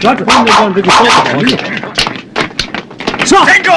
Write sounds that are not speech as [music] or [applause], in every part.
抓住他们的这个就抓不着。上。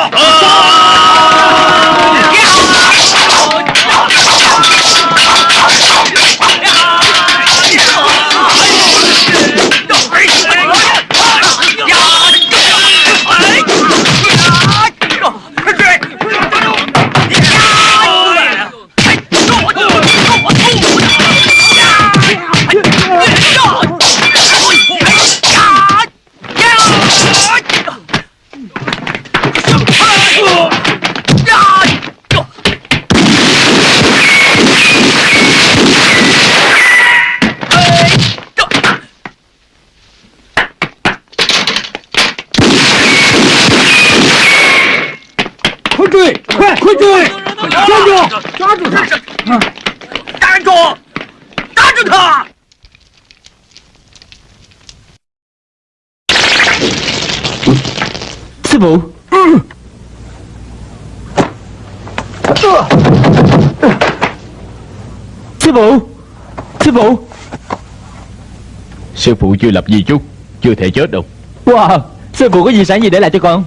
Sư phụ chưa lập di chúc Chưa thể chết đâu. Wow, sư phụ có di sản gì để lại cho con?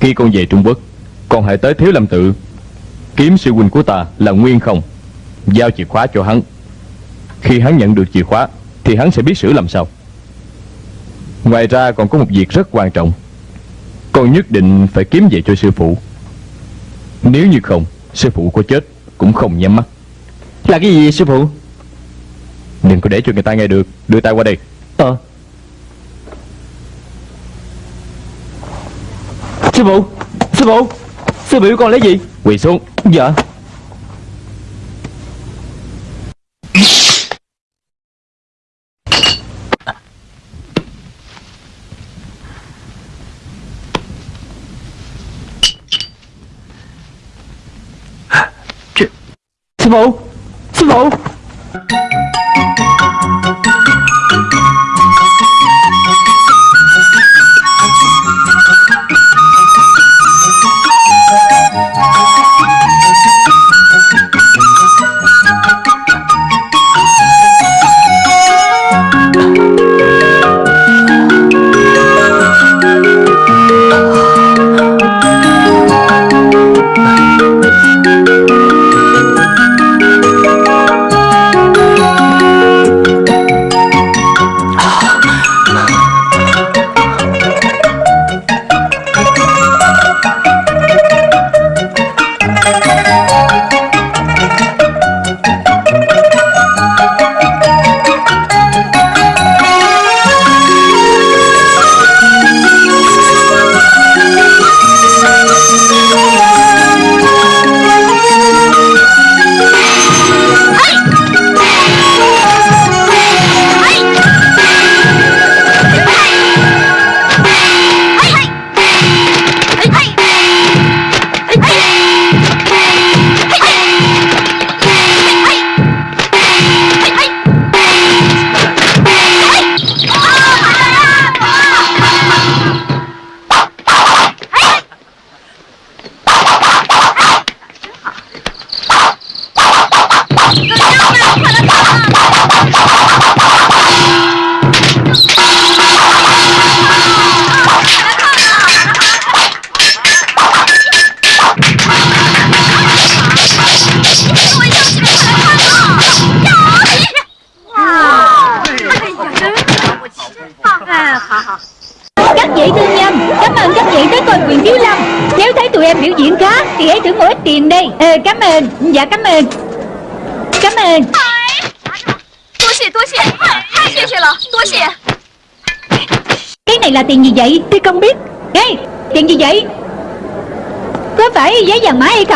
Khi con về Trung Quốc Con hãy tới Thiếu Lâm Tự. Kiếm sư huynh của ta là Nguyên Không Giao chìa khóa cho hắn. Khi hắn nhận được chìa khóa Thì hắn sẽ biết xử làm sao. Ngoài ra còn có một việc rất quan trọng. Con nhất định phải kiếm về cho sư phụ. Nếu như không Sư phụ có chết cũng không nhắm mắt. Là cái gì sư phụ? Đừng có để cho người ta nghe được. Đưa tay qua đây. Ờ. Sư phụ Sư phụ Sư biểu con lấy gì? Quỳ xuống. Dạ. Sư phụ Sư phụ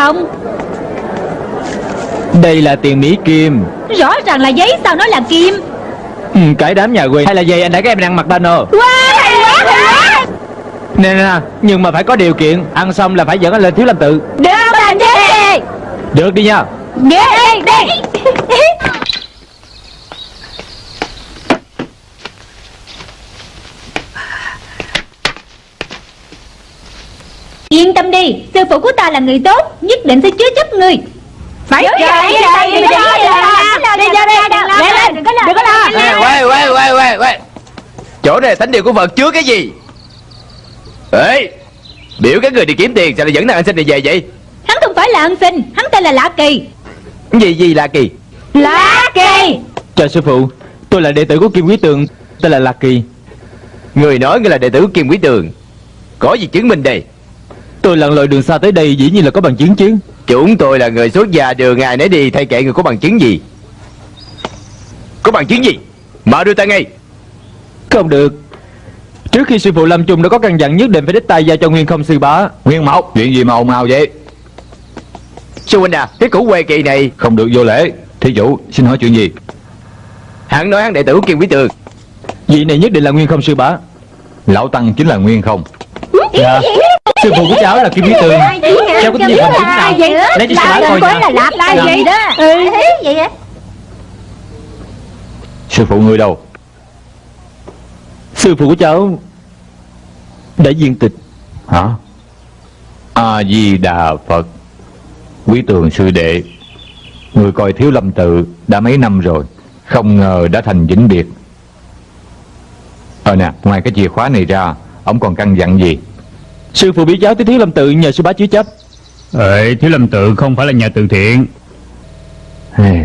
không? Đây là tiền Mỹ Kim. Rõ ràng là giấy sao nói là kim? Ừ, Cái đám nhà quê. Hay là gì anh đã các em đang mặc banner Wow hay quá hay quá. Nè nè Nhưng mà phải có điều kiện. Ăn xong là phải dẫn anh lên Thiếu Lâm Tự. Được bạn đi Được đi nha. Đi đi Yên tâm đi Sư phụ của ta là người tốt Nhất định sẽ chứa chấp người Phải Trời ơi, trời Đi đi ra, đi ra, đi ra đi ra, Lên lên đừng có lo. Đừng có lo. quay quay quay quay quay. Chỗ này là thánh địa của Phật chứa cái gì? Ê Biểu các người đi kiếm tiền Sao lại dẫn thằng anh sinh này về vậy? Hắn không phải là ân sinh Hắn tên là Lạ Kỳ. Gì gì là kỳ? Lạ Kỳ. Chào sư phụ Tôi là đệ tử của Kim Quý Tường Tên là Lạc Kỳ. Người nói ngươi là đệ tử của Kim Quý Tường. Có gì chứng minh đây Tôi lặn lội đường xa tới đây dĩ nhiên là có bằng chứng chứ. Chúng tôi là người xuất gia đường ngài nấy đi Thay kệ người có bằng chứng gì. Có bằng chứng gì? Mà đưa ta ngay. Không được. Trước khi sư phụ Lâm Trung đã có căn dặn nhất định phải đích tay giao cho Nguyên không sư bá. Nguyên Mộc Chuyện gì mà ồn ào vậy? Sư huynh à Cái củ quê kỳ này Không được vô lễ. Thí chủ xin hỏi chuyện gì? Hắn nói hắn đệ tử Kim Quý Tường. Vị này nhất định là Nguyên không sư bá. Lão Tăng chính là Nguyên không. Dạ Sư phụ của cháu là Kim Quý Tường. Cháu có gì bằng chứng nào? Lấy cho sư bá coi Là nào Là Dạ. vậy? Đó Ừ vậy? Á Sư phụ ngươi đâu? Sư phụ của cháu Đã viên tịch. Hả? A-di-đà Phật. Quý tường sư đệ Người coi thiếu lâm tự đã mấy năm rồi Không ngờ đã thành vĩnh biệt. Ờ nè Ngoài cái chìa khóa này ra Ông còn căn dặn gì Sư phụ biết cháu tới Thiếu Lâm Tự nhờ sư bá chứa chấp. Ê, Thiếu Lâm Tự không phải là nhà từ thiện. Ê,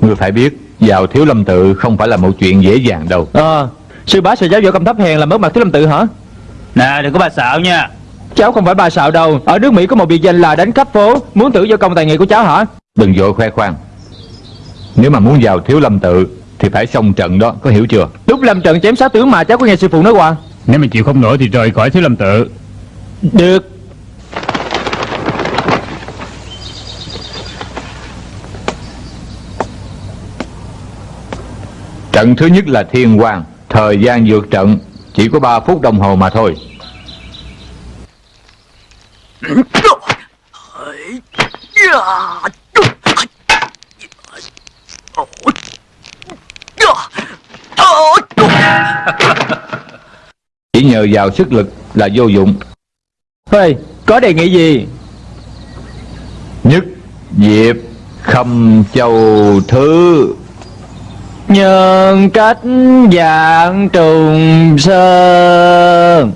Ngươi phải biết Vào thiếu lâm tự không phải là một chuyện dễ dàng đâu. Ờ Sư bá sẽ giáo võ công thấp hèn làm mất mặt Thiếu Lâm Tự hả? Nè đừng có bà xạo nha. Cháu không phải bà sạo đâu. Ở nước Mỹ có một biệt danh là đánh khắp phố. Muốn thử võ công tài nghệ của cháu hả? Đừng vội khoe khoang. Nếu mà muốn vào thiếu lâm tự Thì phải xong trận đó có hiểu chưa? Lúc lâm trận chém sáu tướng mà cháu có nghe sư phụ nói qua Nếu mà chịu không nổi thì rời khỏi Thiếu Lâm Tự được. Trận thứ nhất là thiên quang. Thời gian vượt trận, Chỉ có 3 phút đồng hồ mà thôi. Chỉ nhờ vào sức lực là vô dụng. Ê có đề nghị gì? Nhất Diệp Khâm Châu Thứ. Nhân cách dạng trùng sơn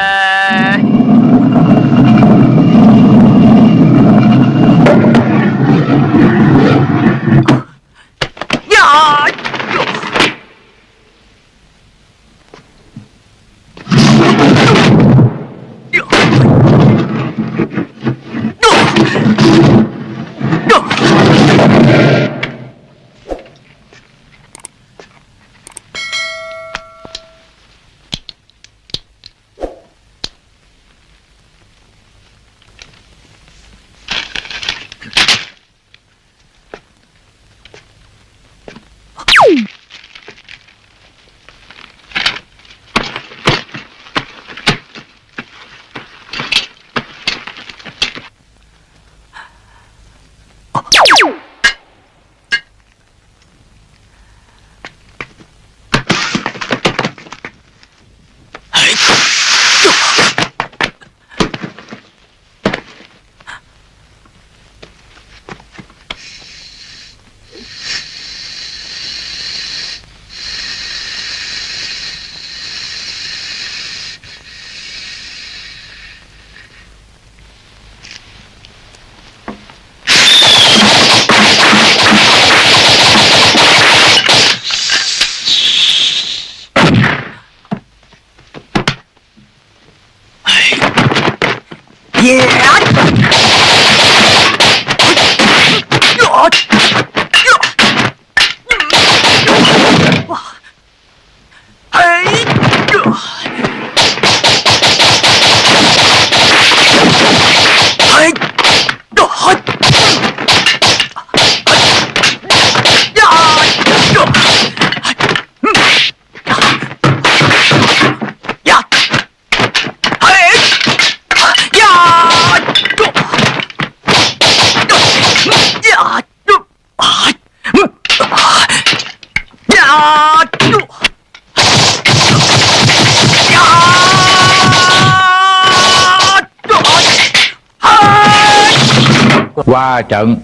qua trận.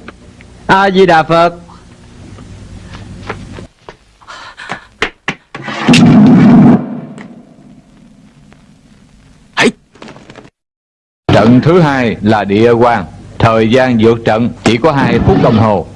A di đà phật Trận thứ hai là địa quan Thời gian vượt trận chỉ có hai phút đồng hồ.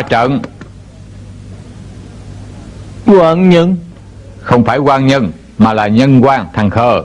Qua trận. Hoàng nhân. Không phải quan nhân Mà là nhân quan thằng khờ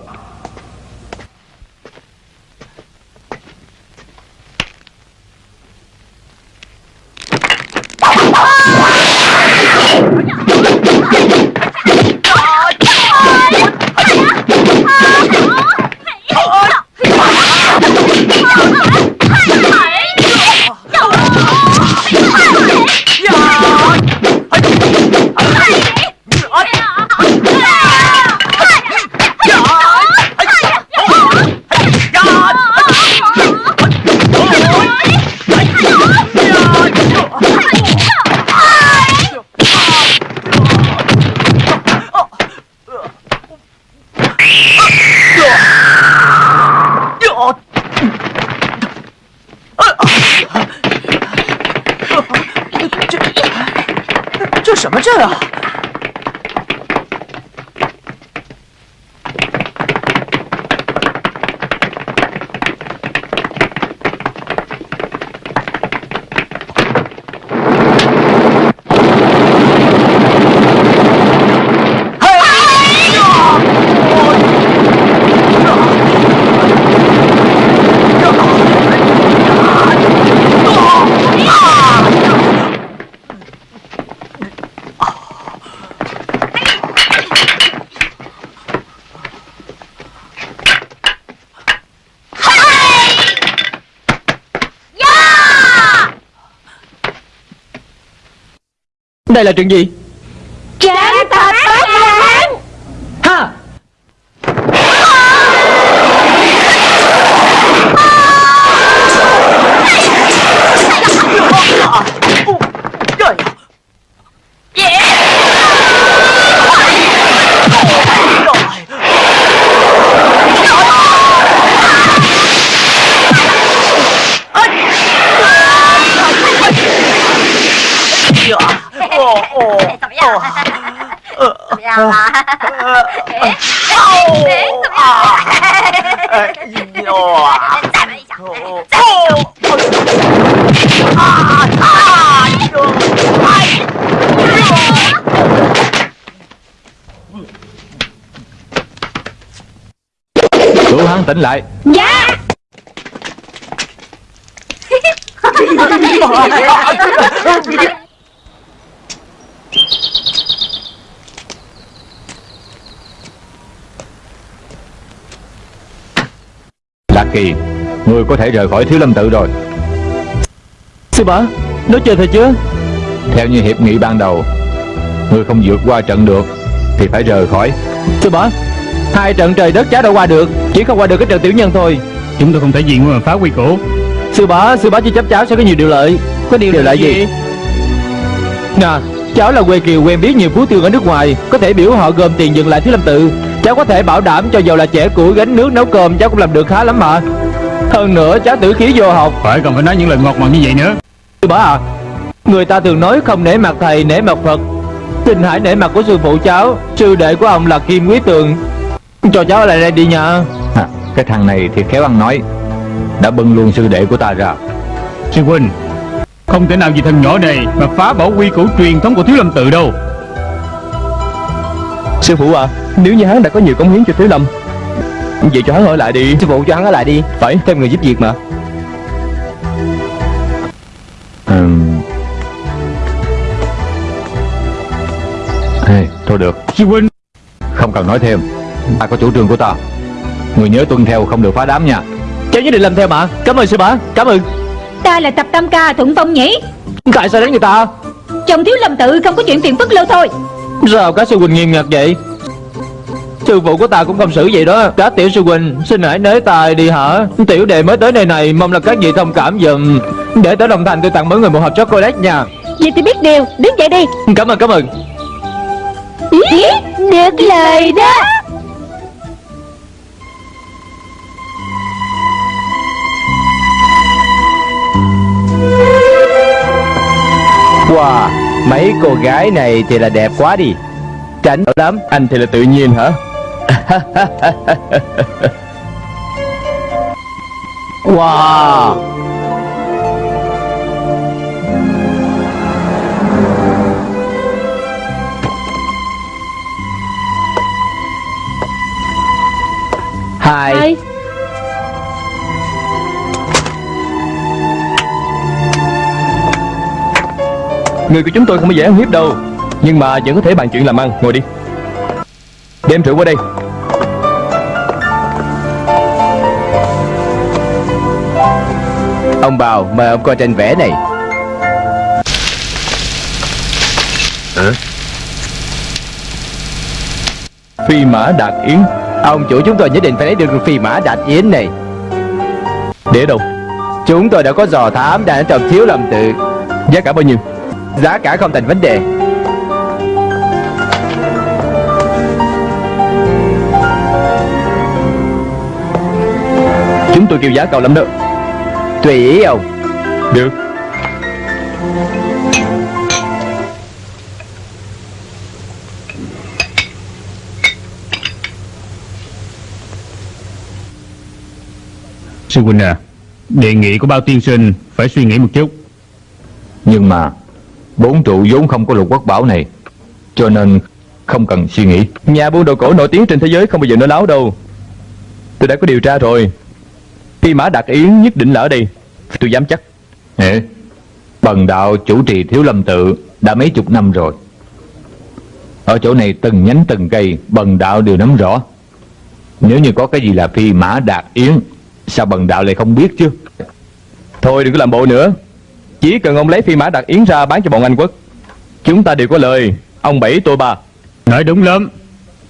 Đây là chuyện gì? Tỉnh lại. Dạ. Lạc Kỳ Người có thể rời khỏi thiếu lâm tự rồi. Sư bá Nói chơi thật chưa Theo như hiệp nghị ban đầu Người không vượt qua trận được Thì phải rời khỏi. Sư bá Hai trận trời đất cháu đã qua được Chỉ không qua được cái trận tiểu nhân thôi. Chúng tôi không thể diện mà phá quy củ. Sư bá Sư bá chỉ chấp cháu sẽ có nhiều điều lợi. Có điều, Điều lợi gì? Nè Cháu là Quê Kiều quen biết nhiều phú thương ở nước ngoài. Có thể biểu họ gom tiền dừng lại Thiếu Lâm Tự. Cháu có thể bảo đảm cho dầu là trẻ củi gánh nước nấu cơm. Cháu cũng làm được khá lắm mà. Hơn nữa cháu tử khí vô học. Phải còn phải nói những lời ngọt ngào như vậy nữa. Sư bá à Người ta thường nói không nể mặt thầy nể mặt Phật. Xin hãy nể mặt của sư phụ cháu Sư đệ của ông là Kim Quý Tường. Cho cháu ở lại đây đi nha. à, Cái thằng này thì khéo ăn nói Đã bưng luôn sư đệ của ta ra. Sư huynh Không thể nào vì thằng nhỏ này Mà phá bỏ quy củ truyền thống của Thiếu Lâm Tự đâu. Sư phụ à Nếu như hắn đã có nhiều cống hiến cho Thiếu Lâm Vậy cho hắn ở lại đi. Sư phụ cho hắn ở lại đi. Phải Thêm người giúp việc mà. Ừm. Ê, Thôi được. Sư huynh. Không cần nói thêm. Ta có chủ trương của ta Người nhớ tuân theo không được phá đám nha. Cháu nhất định làm theo mà. Cảm ơn sư bá. Cảm ơn. Ta là tập tam ca thuận phong nhỉ? Tại sao đánh người ta? Chồng thiếu lâm tự không có chuyện phiền phức lâu thôi. Sao các sư huynh nghiêm ngặt vậy? Sư phụ của ta cũng không xử vậy đó. Các tiểu sư huynh Xin hãy nới tài đi hả? Tiểu đệ mới tới nơi này Mong là các vị thông cảm dùm Để tới đồng thành tôi tặng mỗi người một hộp chocolate nha. Vậy thì biết điều. Đứng dậy đi. Cảm ơn cảm ơn. Ý, Được lời đó Wow Mấy cô gái này thì là đẹp quá đi. Tránh lắm. Anh thì là tự nhiên hả? [laughs] Wow. Hai Hi. Người của chúng tôi không có dễ ăn hiếp đâu. Nhưng mà vẫn có thể bàn chuyện làm ăn. Ngồi đi. Đem rượu qua đây. Ông Bào mời ông coi tranh vẽ này. Phi mã đạt yến. Ông chủ chúng tôi nhất định phải lấy được phi mã đạt yến này. Để đâu? Chúng tôi đã có dò thám đang ở trong thiếu lầm tự. Giá cả bao nhiêu Giá cả không thành vấn đề. Chúng tôi kêu giá cao lắm đó. Tùy ý ông. Được. Sư huynh à Đề nghị của bao tiên sinh Phải suy nghĩ một chút. Nhưng mà Bốn trụ vốn không có lục quốc bảo này Cho nên không cần suy nghĩ. Nhà buôn đồ cổ nổi tiếng trên thế giới không bao giờ nói láo đâu. Tôi đã có điều tra rồi. Phi mã đạt yến nhất định là ở đây Tôi dám chắc. Ê, Bần đạo chủ trì thiếu lâm tự Đã mấy chục năm rồi. Ở chỗ này từng nhánh từng cây Bần đạo đều nắm rõ. Nếu như có cái gì là phi mã đạt yến Sao bần đạo lại không biết chứ? Thôi đừng có làm bộ nữa Chỉ cần ông lấy phi mã đạt yến ra bán cho bọn Anh quốc. Chúng ta đều có lời. Ông bảy tôi ba. Nói đúng lắm.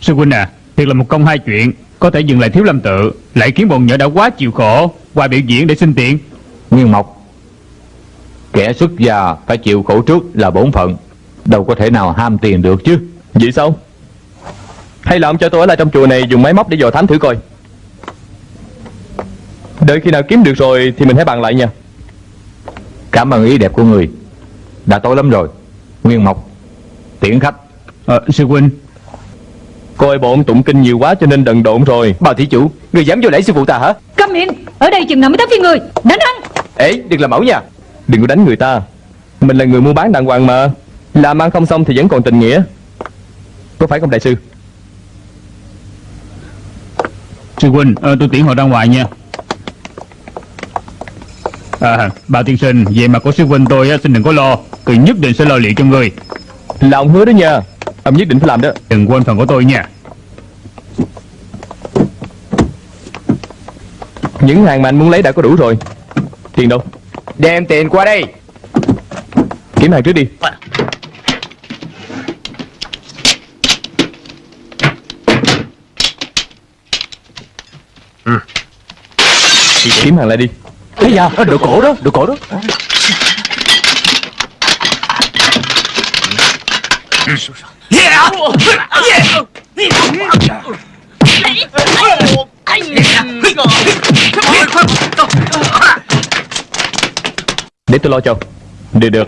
Sư huynh à Thiệt là một công hai chuyện. Có thể dừng lại Thiếu Lâm Tự Lại khiến bọn nhỏ đã quá chịu khổ Qua biểu diễn để xin tiền. Nguyên Mộc Kẻ xuất gia phải chịu khổ trước là bổn phận. Đâu có thể nào ham tiền được chứ. Vậy sao? Hay là ông cho tôi ở lại trong chùa này Dùng máy móc để dò thám thử coi. Đợi khi nào kiếm được rồi Thì mình hãy bàn lại nha Cảm ơn ý đẹp của người. Đã tối lắm rồi. Nguyên Mộc Tiễn khách. Ờ, Sư huynh. Coi bọn tụng kinh nhiều quá cho nên đần độn rồi. Bao thí chủ Người dám vô lễ sư phụ ta hả? Câm miệng Ở đây chừng nào mới tới phiên người. Đánh hắn Ê đừng làm mẫu nha. Đừng có đánh người ta. Mình là người mua bán đàng hoàng mà. Làm ăn không xong thì vẫn còn tình nghĩa. Có phải không đại sư? Sư huynh ờ, tôi tiễn họ ra ngoài nha À, bao tiên sinh, về mặt của sư huynh tôi á, xin đừng có lo. Tôi nhất định sẽ lo liệu cho người. Là ông hứa đó nha. Ông nhất định phải làm đó. Đừng quên phần của tôi nha. Những hàng mà anh muốn lấy đã có đủ rồi. Tiền đâu? Đem tiền qua đây. Kiểm hàng trước đi. Kiếm hàng lại đi Thấy giờ Đồ cổ đó Đồ cổ đó. Để tôi lo cho. Được được.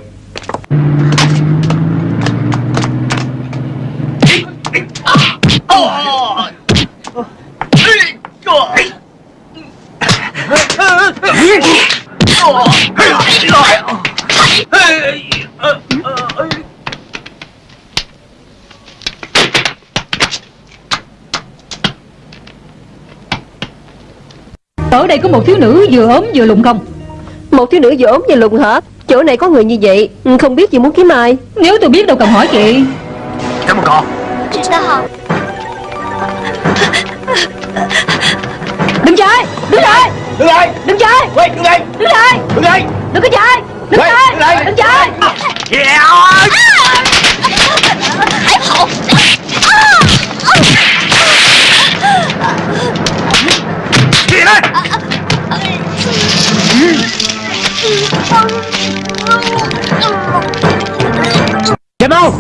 Đây có một thiếu nữ vừa ốm vừa lùn không? Một thiếu nữ vừa ốm vừa lùn hả? Chỗ này có người như vậy ừ, Không biết chị muốn kiếm ai. Nếu tôi biết đâu cần hỏi chị. Cảm ơn con. Đừng chạy Đứng lại Đứng lại. Đừng chạy Quay đứng lại. Đứng lại. Đứng lại. Đừng có chạy Đứng lại Đứng lại. Đừng chạy Yeah. Chạy mau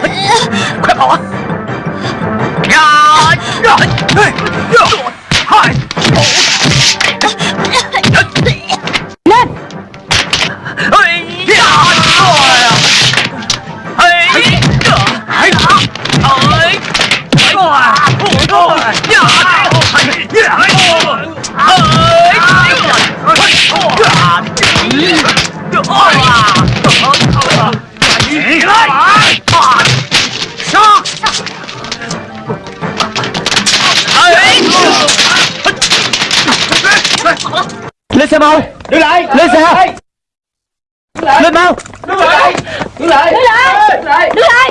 快 xe mau. Đứng lại. Lên xe. Lên mau. Đứng lại. Đứng lại. Đứng lại. Đứng lại.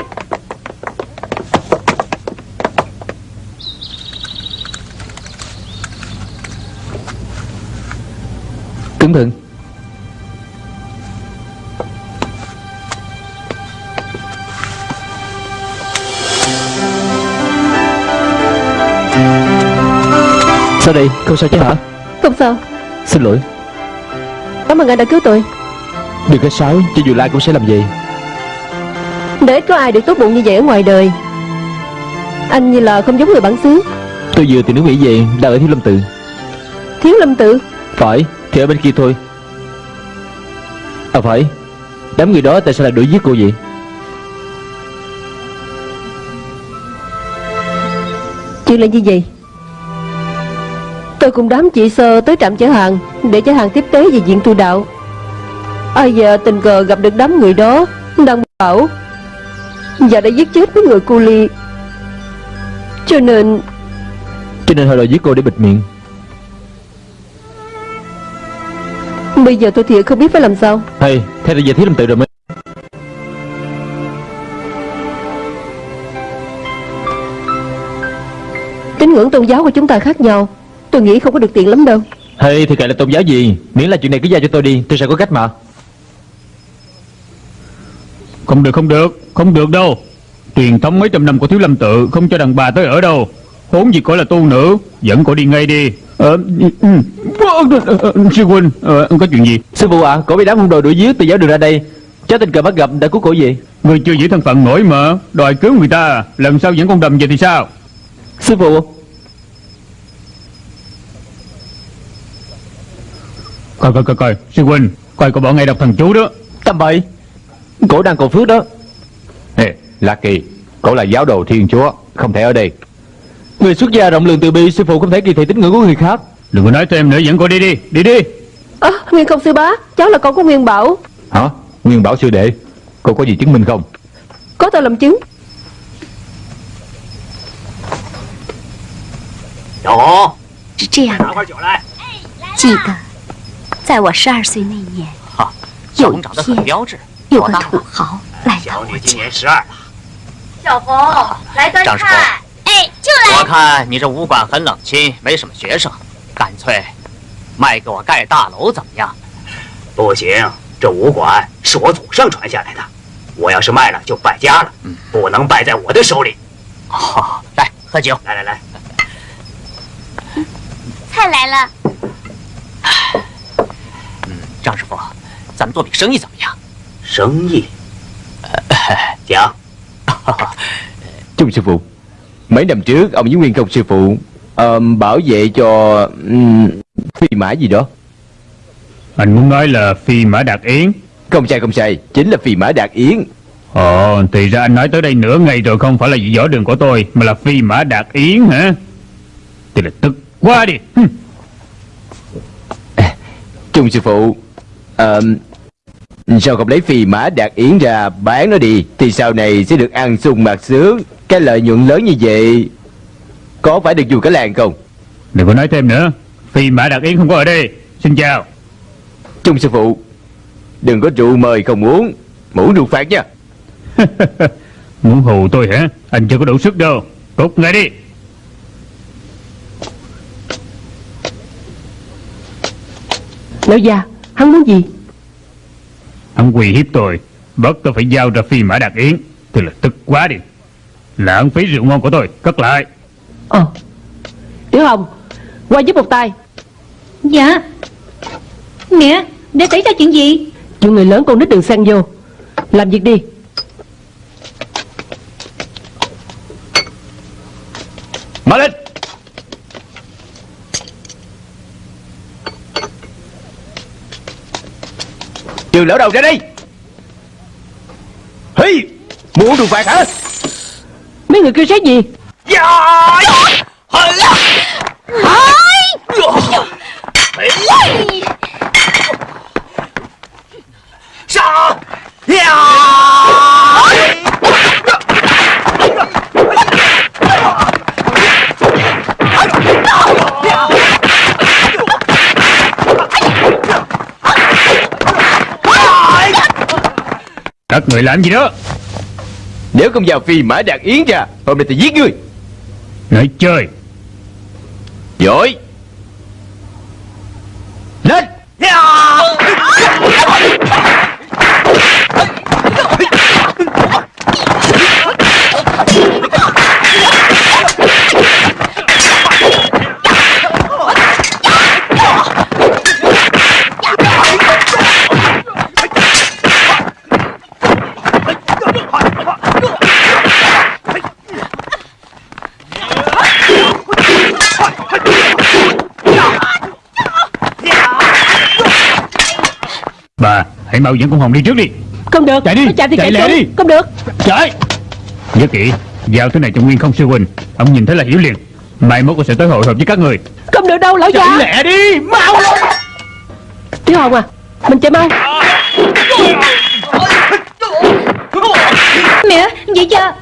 Cẩn thận Sao đây? Không sao chứ hả? Không sao. Xin lỗi Cảm ơn anh đã cứu tôi. Đừng có sáo Cho dù la cũng sẽ làm vậy Để có ai được tốt bụng như vậy ở ngoài đời Anh như là không giống người bản xứ. Tôi vừa từ nước Mỹ về Đang ở Thiếu Lâm Tự. Thiếu lâm tự? Phải Thì ở bên kia thôi. À phải. Đám người đó tại sao lại đuổi giết cô vậy? Chuyện là như vậy Tôi cùng đám chị sơ tới trạm chở hàng Để chở hàng tiếp tế về diện tu đạo. Ai giờ tình cờ gặp được đám người đó Đang bảo Và đã giết chết mấy người cu ly Cho nên Cho nên họ đòi giết cô để bịt miệng. Bây giờ tôi thiệt không biết phải làm sao. Hay Thế là về Thiếu Lâm Tự rồi mới Tín ngưỡng tôn giáo của chúng ta khác nhau Tôi nghĩ không có được tiện lắm đâu. Hay thì kệ là tôn giáo gì? Miễn là chuyện này cứ giao cho tôi đi Tôi sẽ có cách mà. Không được không được Không được đâu. Truyền thống mấy trăm năm của thiếu lâm tự Không cho đàn bà tới ở đâu. Huống gì coi là tu nữ Dẫn cô đi ngay đi. Ờ, ừ, ừ. Sư huynh ờ, Có chuyện gì. Sư phụ ạ Cổ bị đám hung đồ đuổi giết từ giáo đường ra đây. Cháu tình cờ bắt gặp đã cứu cổ về Người chưa giữ thân phận nổi mà Đòi cứu người ta Lần sau dẫn con đầm về thì sao? Sư phụ Coi coi coi coi. Sư huynh Coi có bỏ ngay đọc thần chú đó. Tâm bậy. Cổ đang cầu phước đó. Nè La Kỳ Cổ là giáo đồ thiên chúa Không thể ở đây. Người xuất gia rộng lượng từ bi Sư phụ không thể kỳ thị tín ngưỡng của người khác. Đừng có nói thêm nữa Dẫn cô đi đi. Đi đi. À, Nguyên không sư bá Cháu là con của Nguyên Bảo. Hả? Nguyên Bảo sư đệ Cô có gì chứng minh không? Có tôi làm chứng. Đó Chỉ cả 在我十二岁那年，哈，有一小红长得很天标致，有个？土豪来到小女今，年十二了。小红来端张师傅菜哎，就来。我看你这武馆很冷清，没什么学生，干脆卖给我盖大楼怎么样？不行，这武馆是我祖上传下来的，我要是卖了就败家了，不能败在我的手里。好，来喝酒。来来来，菜来了。张师傅，咱们做笔生意怎么样？生意？呃 讲， Trung sư [laughs] phụ Mấy năm trước ông với Nguyên Công sư phụ ờ, Bảo vệ cho um, Phi mã gì đó Anh muốn nói là phi mã đạt yến Không sai không sai Chính là phi mã đạt yến Ồ thì ra anh nói tới đây nửa ngày rồi Không phải là vị võ đường của tôi Mà là phi mã đạt yến hả Thì là tức quá đi [laughs] Hừm. Trung sư phụ ờ, Sao không lấy phi mã đạt yến ra Bán nó đi Thì sau này sẽ được ăn sung mặc sướng. Cái lợi nhuận lớn như vậy Có phải được dù cả làng không? Đừng có nói thêm nữa. Phi mã đạt yến không có ở đây. Xin chào. Trung sư phụ Đừng có rượu mời không uống. Mũ rượu phạt nha. [laughs] Muốn hù tôi hả? Anh chưa có đủ sức đâu. Cút ngay đi. Lão già Hắn muốn gì? Hắn quỳ hiếp tôi. Bắt tôi phải giao ra phi mã đạt yến. Thì là tức quá đi. Lãng phí rượu ngon của tôi. Cất lại. Ờ. Tiểu Hồng Qua giúp một tay. Dạ. Mẹ Đã xảy ra chuyện gì? Chuyện người lớn con nít đừng xen vô. Làm việc đi. Mở lên Trường lão đầu ra đây Hi Muốn rượu phạt hả? Mấy người kêu xét gì Các người làm gì đó? Nếu không vào phi mã đạt yến ra Hôm nay tôi giết ngươi. Nói chơi. Giỏi. Lên Bà hãy mau dẫn con Hồng đi trước đi. Không được Chạy đi, chạy thì chạy chạy, lẹ đi. Không được. Chạy Nhớ kỹ Giao thứ này cho Nguyên không sư huynh. Ông nhìn thấy là hiểu liền. Mai mốt con sẽ tới hội họp với các người. Không được đâu lão Chạy già. lẹ đi Mau lên. Tiểu Hồng à Mình chạy mau. Mẹ Vậy cha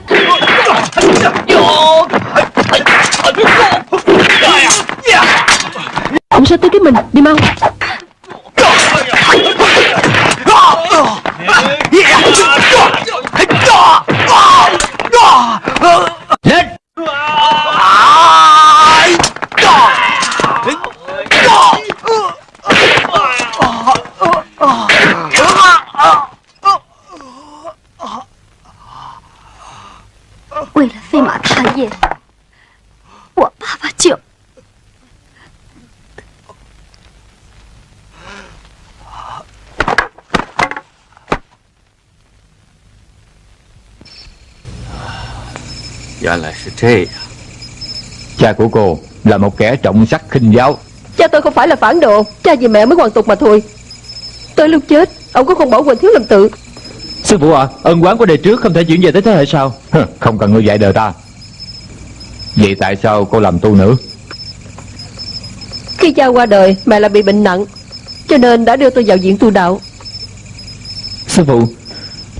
Ông sao tới cái mình Đi mau. Lên “为了飞马探业，Dạ là thế Cha của cô là một kẻ trọng sắc khinh giáo. Cha tôi không phải là phản đồ. Cha vì mẹ mới hoàn tục mà thôi. Tới lúc chết Ông có không bỏ quên thiếu lầm tự. Sư phụ ạ à, Ân quán của đời trước không thể chuyển về tới thế hệ sau. Không cần người dạy đời ta. Vậy tại sao cô làm tu nữ? Khi cha qua đời Mẹ lại bị bệnh nặng Cho nên đã đưa tôi vào viện tu đạo. Sư phụ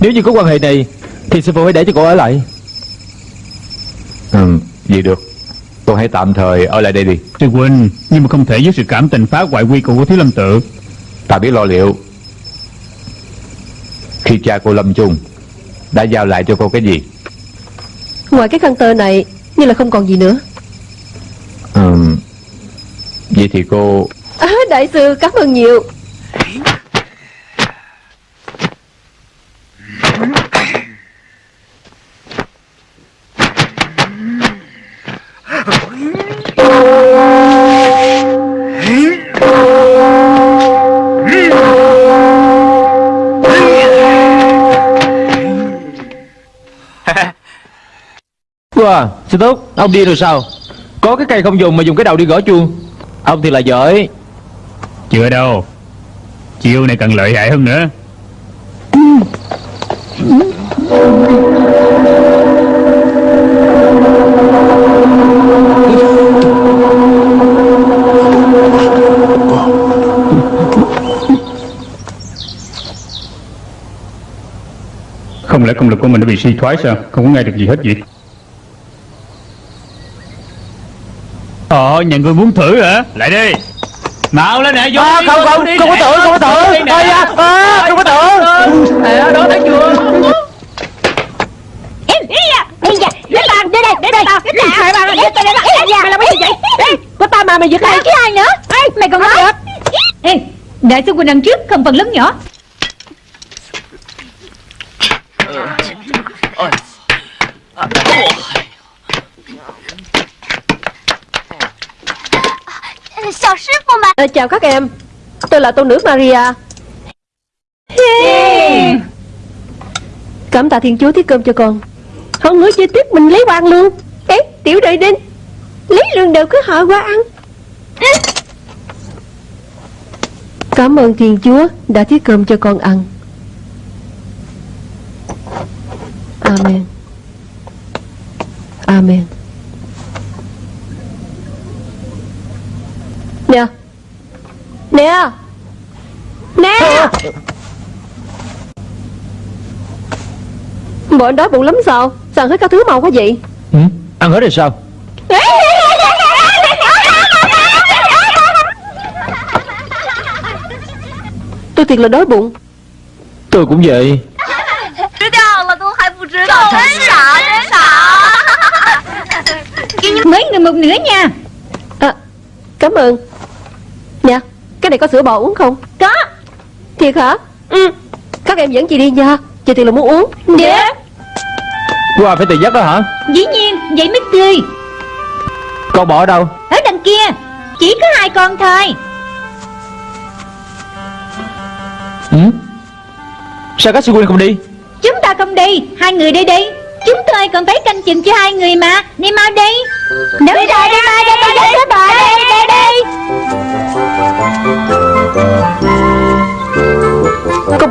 Nếu như có quan hệ này Thì sư phụ hãy để cho cô ở lại ừ, Vậy được. Cô hãy tạm thời ở lại đây đi. Sư huynh Nhưng mà không thể với sự cảm tình phá hoại quy củ của thiếu lâm tự. Ta biết lo liệu. Khi cha cô lâm chung Đã giao lại cho cô cái gì? Ngoài cái khăn tơ này Như là không còn gì nữa. Ừ, Vậy thì cô à, Đại sư cảm ơn nhiều Wow, sư túc, ông điên rồi sao? Có cái cây không dùng mà dùng cái đầu đi gõ chuông. Ông thì là giỏi. Chưa đâu. Chiêu này càng lợi hại hơn nữa. Không lẽ công lực của mình đã bị suy thoái sao? Không có nghe được gì hết vậy Ờ nhà người muốn thử hả? Lại đi. Nào lên nè vô à, đi, Không không, đi không có nè. tưởng, không có tưởng. Đi nè. Ây da, à, không có tưởng. À, Đó thấy chưa? Em, đi à, đi à, đến bàn, đến đây, đây, đến đây, mày mày mày giật tao, mày làm cái gì vậy? Ê, Có ta mà mày giật mày ai chứ ai nữa? Ê, mày còn nói Ê, đại sư huynh đằng trước không phần lớn nhỏ. 小 à, Chào các em. Tôi là tôn nữ Maria. Cảm tạ thiên chúa thiết cơm cho con. Hơn nữa chơi tiếp mình lấy quan luôn. Ê tiểu đệ đinh Lấy lương đều cứ hỏi qua ăn. Cảm ơn thiên chúa đã thiết cơm cho con ăn. Amen. Amen Nè Nè. Nè. Bộ anh đói bụng lắm sao? Sao hết các thứ màu quá vậy? Ừ, Ăn hết rồi sao? Tôi thiệt là đói bụng. Tôi cũng vậy. Mấy người một nửa nha. À, Cảm ơn. Cái này có sữa bò uống không Có. Thiệt hả Ừ Các em dẫn chị đi nha Chị thiệt là muốn uống Dạ. Qua phải tự dắt đó hả Dĩ nhiên, vậy mới tươi. Con bỏ ở đâu Ở đằng kia, chỉ có hai con thôi. ừ? Sao các sư huynh không đi Chúng ta không đi, hai người đi đi. Chúng tôi còn phải canh chừng cho hai người mà. Đi mau đi. Mau đi,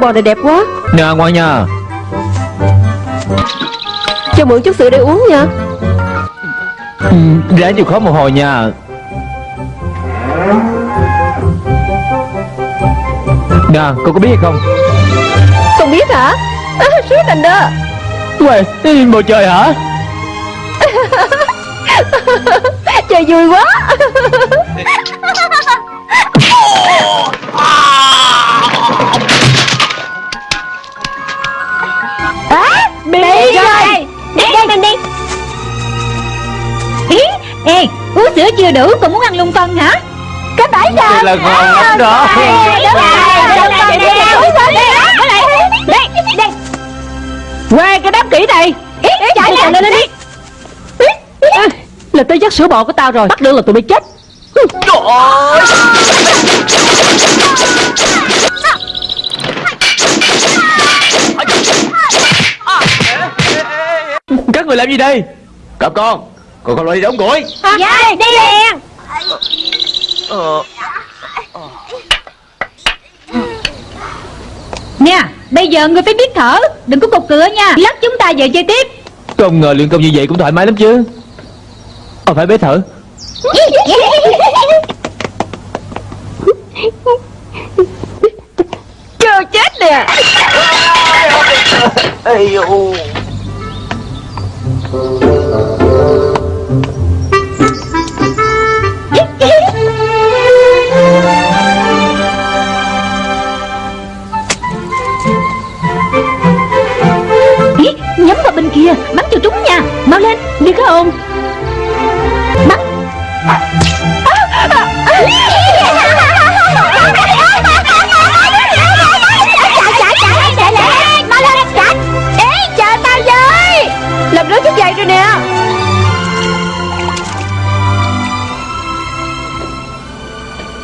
bò này đẹp quá. Nè ngoan nha. Cho mượn chút sữa để uống nha. Ừ, Ráng chịu khó một hồi nha. Nè con có biết hay không? Không biết hả? À, Sứa thành đó Uầy, bầu trời hả? [laughs] Trời vui quá [laughs] uống sữa chưa đủ còn muốn ăn lung phân hả? Cái bãi giờ. Thật là ngon lắm đó. Đi, đi. Đây, đây, đây. Qua cái đám kỹ này. Chạy lên, lên đi. Là tới dắt sữa bò của tao rồi. Bắt được là tụi bay chết. Các người làm gì đây? Cặp con Con không lo đi đóng củi Dạ, đi liền. Nè, bây giờ người phải biết thở Đừng có cục cửa nha Lát chúng ta về chơi tiếp Không ngờ luyện công như vậy cũng thoải mái lắm chứ Ờ phải bế thở Chưa chết nè Ý, kia, Bắn cho trúng nha. Mau lên, Đi cái không Bắn. Làm rớt chiếc giày rồi nè.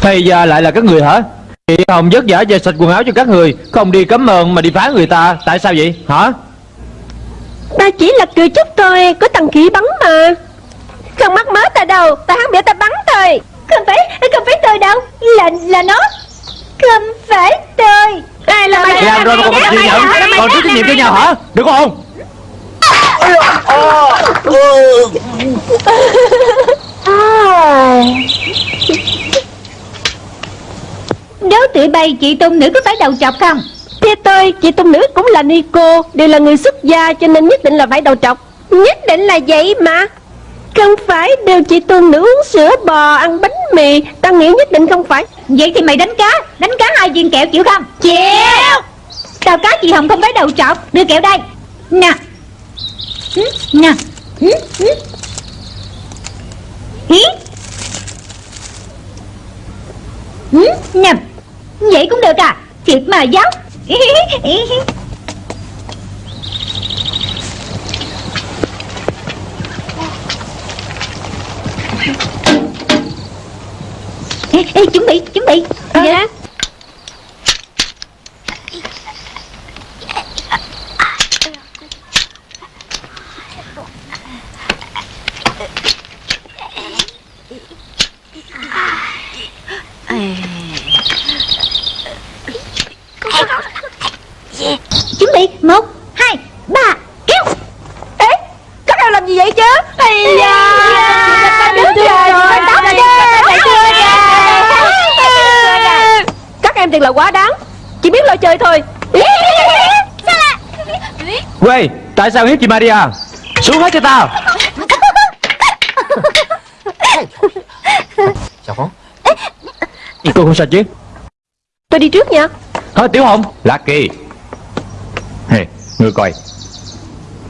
Thầy già lại là các người hả? Chị Hồng vất vả về sạch quần áo cho các người, Không đi cấm ơn mà đi phá người ta, Tại sao vậy? Hả? Ta chỉ là cười chút thôi Có tăng khí bắn mà. Không mắc mớ ta đâu Ta hắn biểu ta bắn thôi. Không phải, không phải tôi đâu Là, là nó. Không phải tôi. Ai là mày? Làm rồi mà còn có chịu nhận Còn thiếu trách nhiệm cho nhau hả? Được không? Đấu tụi bay chị tôn nữ có phải đầu chọc không Theo tôi Chị tung nữ cũng là Nico Đều là người xuất gia Cho nên nhất định là phải đầu trọc Nhất định là vậy mà. Không phải đều chị tuần nữ uống sữa bò Ăn bánh mì Ta nghĩ nhất định không phải. Vậy thì mày đánh cá Đánh cá hai viên kẹo chịu không? Chịu. Tao cá chị Hồng không phải đầu trọc Đưa kẹo đây. Nè. Nè. Nè Vậy cũng được à? Thiệt mà giáo Ê, ê, chuẩn bị, chuẩn bị. Dạ Bị, một, hai, ba, kéo. Ê Các em làm gì vậy chứ? Ây da. Các em thật là quá đáng. Chỉ biết lo chơi thôi. Quê Tại sao hiếp chị Maria? Xuống hết cho tao. Cô không sao chứ? Tôi đi trước nha. Thôi Tiểu Hồng. Lucky ngươi coi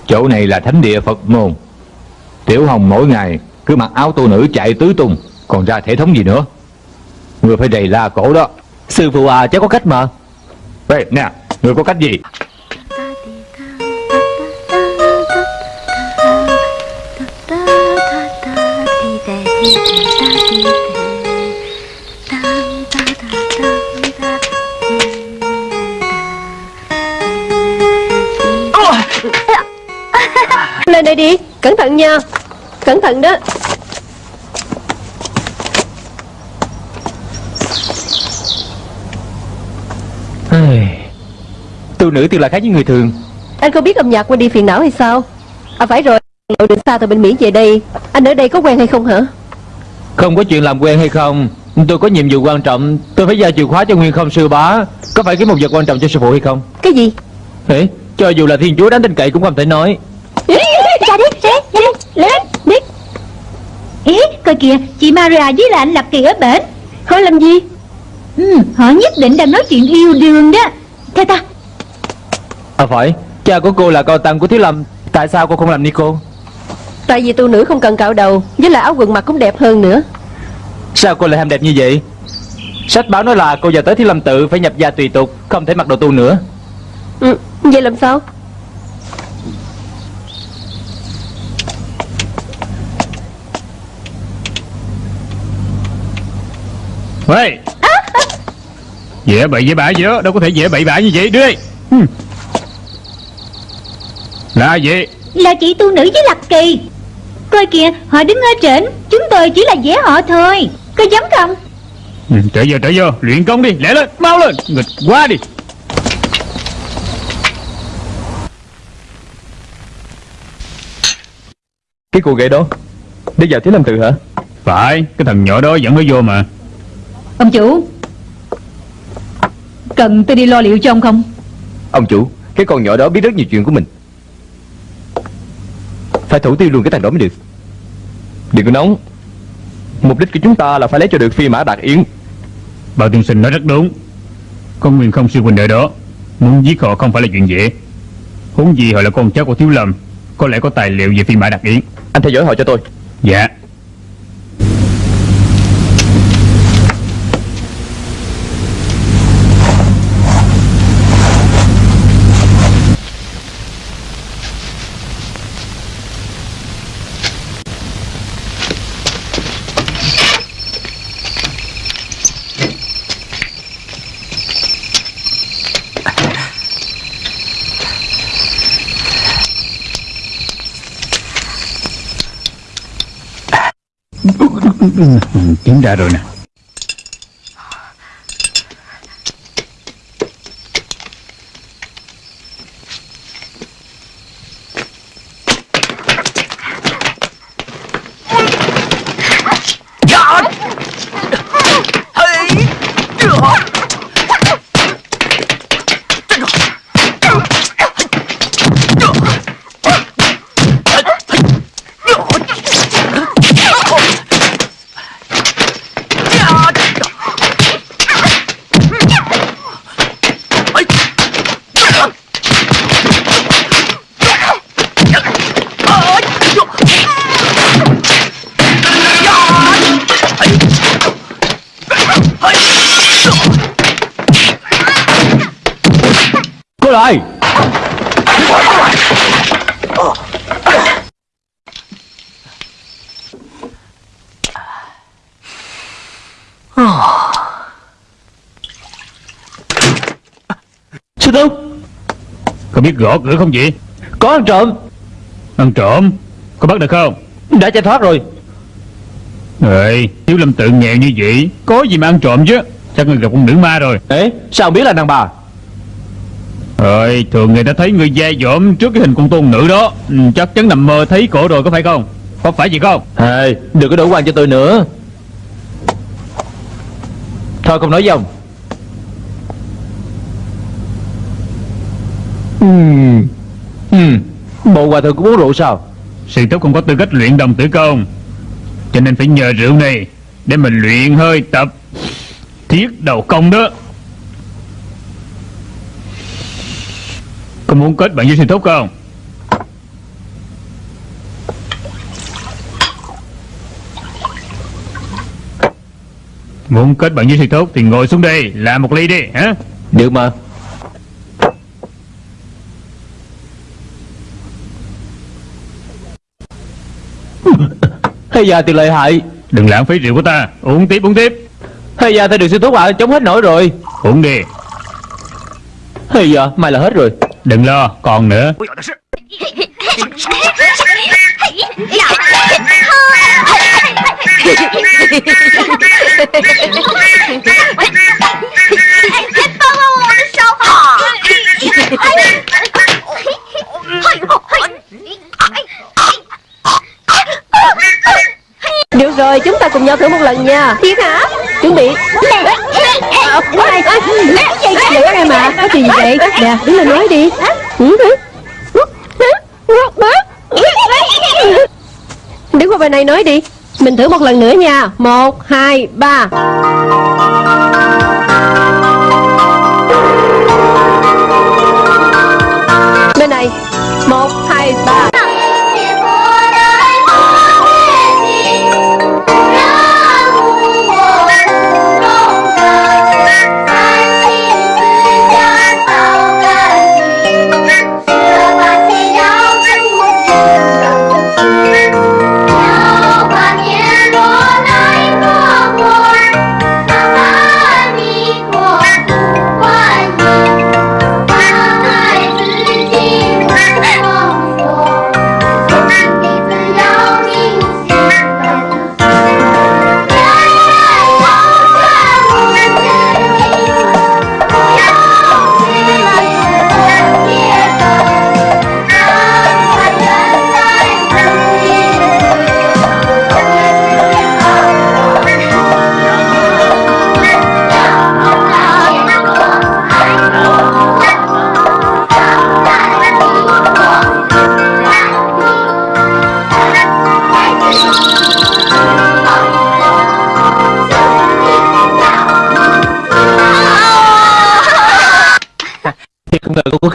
Chỗ này là thánh địa Phật môn Tiểu Hồng mỗi ngày cứ mặc áo tu nữ chạy tứ tung Còn ra thể thống gì nữa Ngươi phải đầy la cổ đó Sư phụ à cháu có cách mà Ê, nè, ngươi có cách gì Lên đây đi. Cẩn thận nha. Cẩn thận đó. Tu nữ tuy là khác với người thường. Anh không biết âm nhạc quên đi phiền não hay sao? À phải rồi. Lộ đường xa từ bên Mỹ về đây. Anh ở đây có quen hay không hả? Không có chuyện làm quen hay không. Tôi có nhiệm vụ quan trọng. Tôi phải giao chìa khóa cho Nguyên không sư bá. Có phải cái một vật quan trọng cho sư phụ hay không? Cái gì? Ê, Cho dù là thiên chúa đáng tin cậy cũng không thể nói Ra đi, ra đi, lên đi Ý, coi kìa, chị Maria với là anh Lập Kỳ ở bển. Hỏi làm gì? Ừ, Họ nhất định đang nói chuyện yêu đương đó. Theo ta. À phải. Cha của cô là con tăng của Thiếu Lâm. Tại sao cô không làm ni cô Tại vì tu nữ không cần cạo đầu Với lại áo quần mặc cũng đẹp hơn nữa. Sao cô lại ham đẹp như vậy? Sách báo nói là cô giờ tới Thiếu Lâm tự Phải nhập gia tùy tục Không thể mặc đồ tu nữa. Ừ, Vậy làm sao Ê. Dễ bậy dễ bạ gì đó Đâu có thể dễ bậy bạ như vậy. Đưa đây ừ. Là gì Là chị tu nữ với Lập Kỳ. Coi kìa, họ đứng ở trển Chúng tôi chỉ là dễ họ thôi. Có giống không? Ừ, Trở vô trở vô. Luyện công đi Lẹ lên Mau lên. Nghịch quá đi. Cái cô gái đó Để vào Thiếu Lâm Tự hả? Phải Cái thằng nhỏ đó dẫn nó vô mà Ông chủ Cần tôi đi lo liệu cho ông không? Ông chủ Cái con nhỏ đó biết rất nhiều chuyện của mình. Phải thủ tiêu luôn cái thằng đó mới được. Đừng có nóng. Mục đích của chúng ta là phải lấy cho được phi mã đạt yến. Bảo tiên sinh nói rất đúng. Con Nguyên không sư huynh đệ đó Muốn giết họ không phải là chuyện dễ. Huống gì họ là con cháu của Thiếu Lâm Có lẽ có tài liệu về phi mã đặc yến. Anh theo dõi họ cho tôi. Dạ Kiếm ra rồi nè Cô lại Sư Thúc Có biết gõ cửa không vậy? Có ăn trộm. Ăn trộm? Có bắt được không? Đã chạy thoát rồi. Ê Thiếu lâm tự nghèo như vậy Có gì mà ăn trộm chứ? Chắc người gặp con nữ ma rồi. Ê sao biết là đàn bà? Ơi thường người ta thấy người da dỏm Trước cái hình con tôn nữ đó. Ừ, Chắc chắn nằm mơ thấy cổ rồi có phải không? Có phải gì không? Ê đừng có đổ quan cho tôi nữa. Thôi không nói với ông Ừm Bộ hòa thượng cũng uống rượu sao? Sư thúc không có tư cách luyện đồng tử công. Cho nên phải nhờ rượu này Để mình luyện hơi tập Thiết đầu công đó. Có muốn kết bạn với sư thúc không? Muốn kết bạn với sư thúc Thì ngồi xuống đây làm một ly đi hả? Được mà Hay da thì lợi hại. Đừng lãng phí rượu của ta. Uống tiếp uống tiếp. Hay da thì được sư thúc ạ Chống hết nổi rồi. Uống đi. Hay da mai là hết rồi. Đừng lo còn nữa rồi chúng ta cùng nhau thử một lần nha. Thiệt hả Chuẩn bị. Ờ, Để các em à Có chuyện gì vậy? Nè đứng lên nói đi. Đứng qua bên này nói đi. Mình thử một lần nữa nha. Một, hai, ba.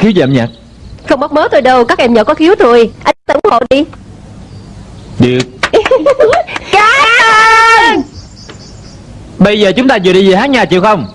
Khiếu về âm nhạc Không mất mớ tôi đâu Các em nhỏ có khiếu rồi Anh tự ủng hộ đi. Được. [laughs] Cảm Bây giờ chúng ta vừa đi về hát nhà chịu không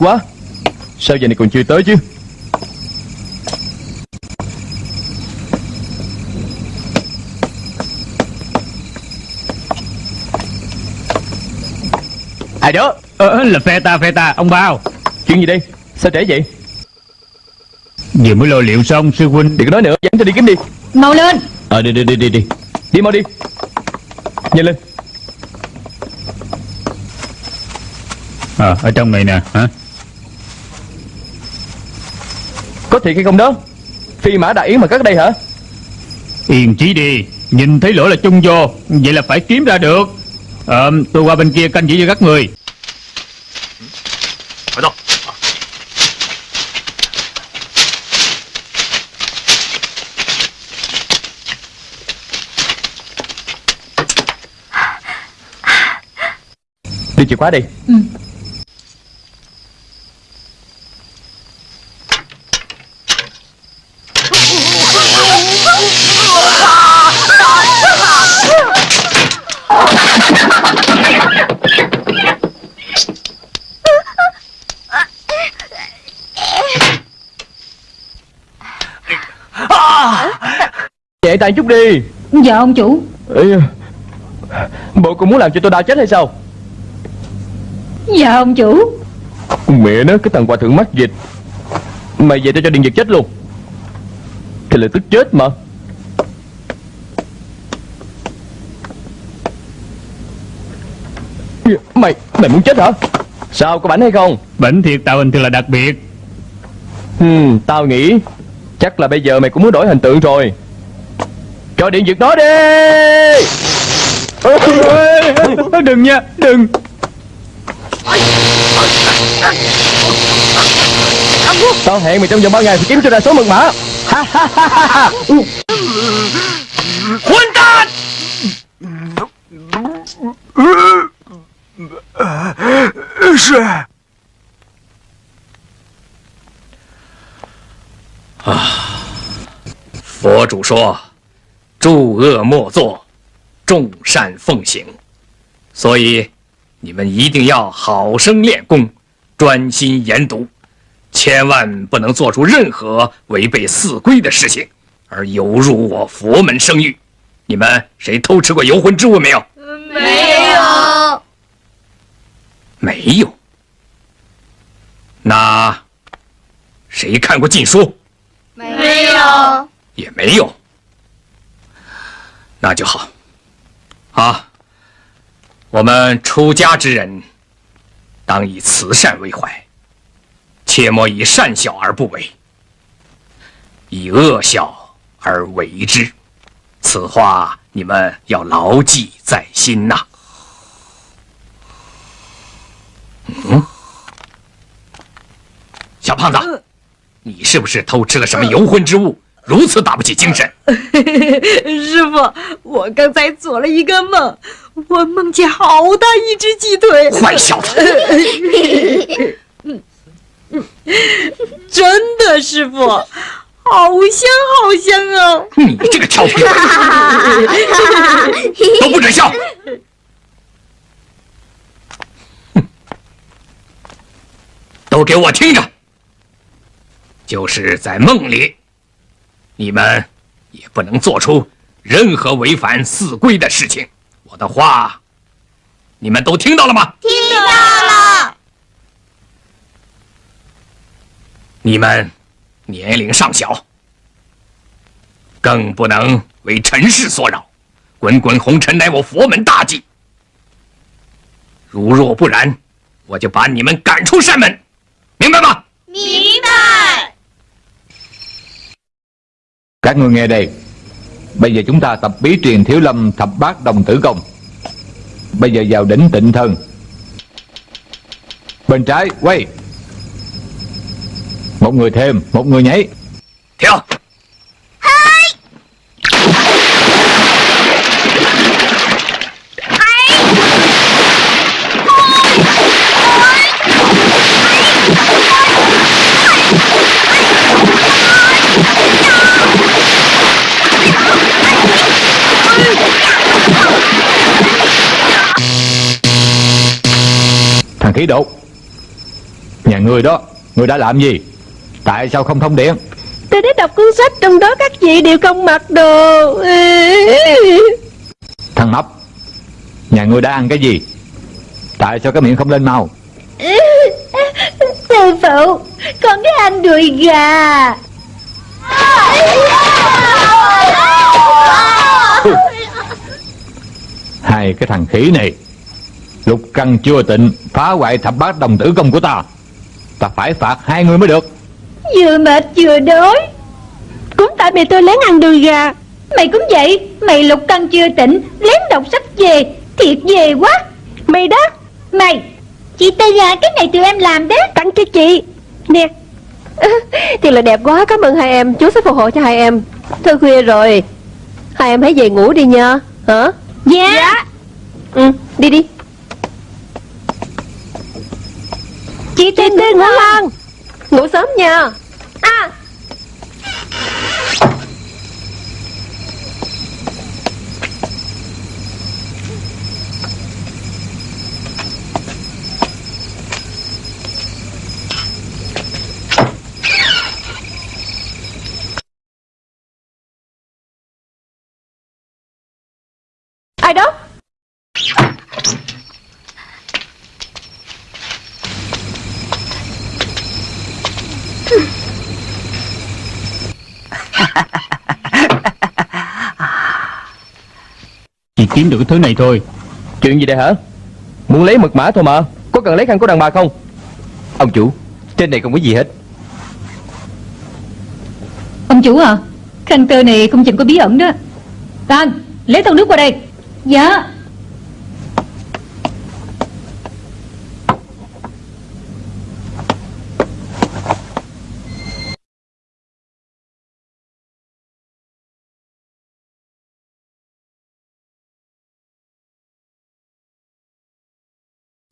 quá. Sao giờ này còn chưa tới chứ? Ai đó? Ờ, ờ, Là phe ta phe ta ông bao. Chuyện gì đây? Sao trễ vậy? Vừa mới lo liệu xong sư huynh. Đừng có nói nữa dẫn cho đi kiếm đi. Mau lên. Ờ đi đi đi đi đi. Đi mau đi. Nhanh lên. À, ở trong này nè hả? Có thiệt hay không đó? Phi mã đại yến mà cất đây hả? Yên chí đi Nhìn thấy lỗ là chung vô Vậy là phải kiếm ra được. Ờ tôi qua bên kia canh giữ cho các người. 快走！Đưa chìa khóa đi Nhẹ tay chút đi. Dạ ông chủ. Ê, Bộ cô muốn làm cho tôi đau chết hay sao? Dạ ông chủ. Mẹ nó cái thằng hòa thượng mắc dịch. Mày về tao cho điện giật chết luôn. Thì là tức chết mà. Mày, mày muốn chết hả? Sao có bảnh hay không? Bệnh thiệt tạo hình thường là đặc biệt. Hmm, Tao nghĩ Chắc là bây giờ mày cũng muốn đổi hình tượng rồi cho điện giật nó đi. Đừng nha, Đừng. Tao hẹn mày trong vòng 3 ngày phải kiếm cho ra số mật mã. Quân tàn Phó chủ 说诸恶莫作，众善奉行。”所以你们一定要好生练功，专心研读，千万不能做出任何违背四规的事情，而有辱我佛门声誉。你们谁偷吃过游魂之物没有？没有。没有。那谁看过禁书？没有。也没有。那就好。啊，我们出家之人，当以慈善为怀，切莫以善小而不为，以恶小而为之。此话你们要牢记在心呐。嗯，小胖子，你是不是偷吃了什么游魂之物？如此打不起精神。[laughs] 师傅，我刚才做了一个梦，我梦见好大一只鸡腿。坏小子！[laughs] 真的，师傅，好香好香啊！你这个调皮鬼，[laughs] 都不准笑！都给我听着！就是在梦里，你们也不能做出任何违反四规的事情。我的话，你们都听到了吗？听到了。你们年龄尚小，更不能为尘世所扰。滚滚红尘乃我佛门大忌，如若不然，我就把你们赶出山门，明白吗？明白。Các người nghe đây, Bây giờ chúng ta tập bí truyền thiếu lâm thập bát đồng tử công. Bây giờ vào đỉnh tịnh thân. Bên trái, quay. Một người thêm, Một người nhảy. Theo. Khí đột Nhà ngươi đó Ngươi đã làm gì? Tại sao không thông điện Tôi đã đọc cuốn sách trong đó các vị đều không mặc đồ. Thằng Mập Nhà ngươi đã ăn cái gì? Tại sao cái miệng không lên mau? Sư phụ Con thích ăn đùi gà. Hai cái thằng khỉ này Lục căn chưa tịnh Phá hoại thập bát đồng tử công của ta. Ta phải phạt hai người mới được. Vừa mệt vừa đói. Cũng tại mẹ tôi lén ăn đùi gà. Mày cũng vậy Mày lục căn chưa tỉnh Lén đọc sách về. Thiệt về quá. Mày đó Mày. Chị Tư à Cái này tụi em làm đó Tặng cho chị. Nè. [laughs] Thiệt là đẹp quá. Cảm ơn hai em. Chú sẽ phù hộ cho hai em. Thôi khuya rồi. Hai em hãy về ngủ đi nha. Hả? Dạ, Ừ đi đi Chị Chị Tư ngủ ngon. Ngủ sớm nha. À. Ai đó Chỉ kiếm được cái thứ này thôi. Chuyện gì đây hả? Muốn lấy mật mã thôi mà. Có cần lấy khăn của đàn bà không? Ông chủ Trên này không có gì hết. Ông chủ à Khăn tơ này không chừng có bí ẩn đó. Tan Lấy thau nước qua đây. Dạ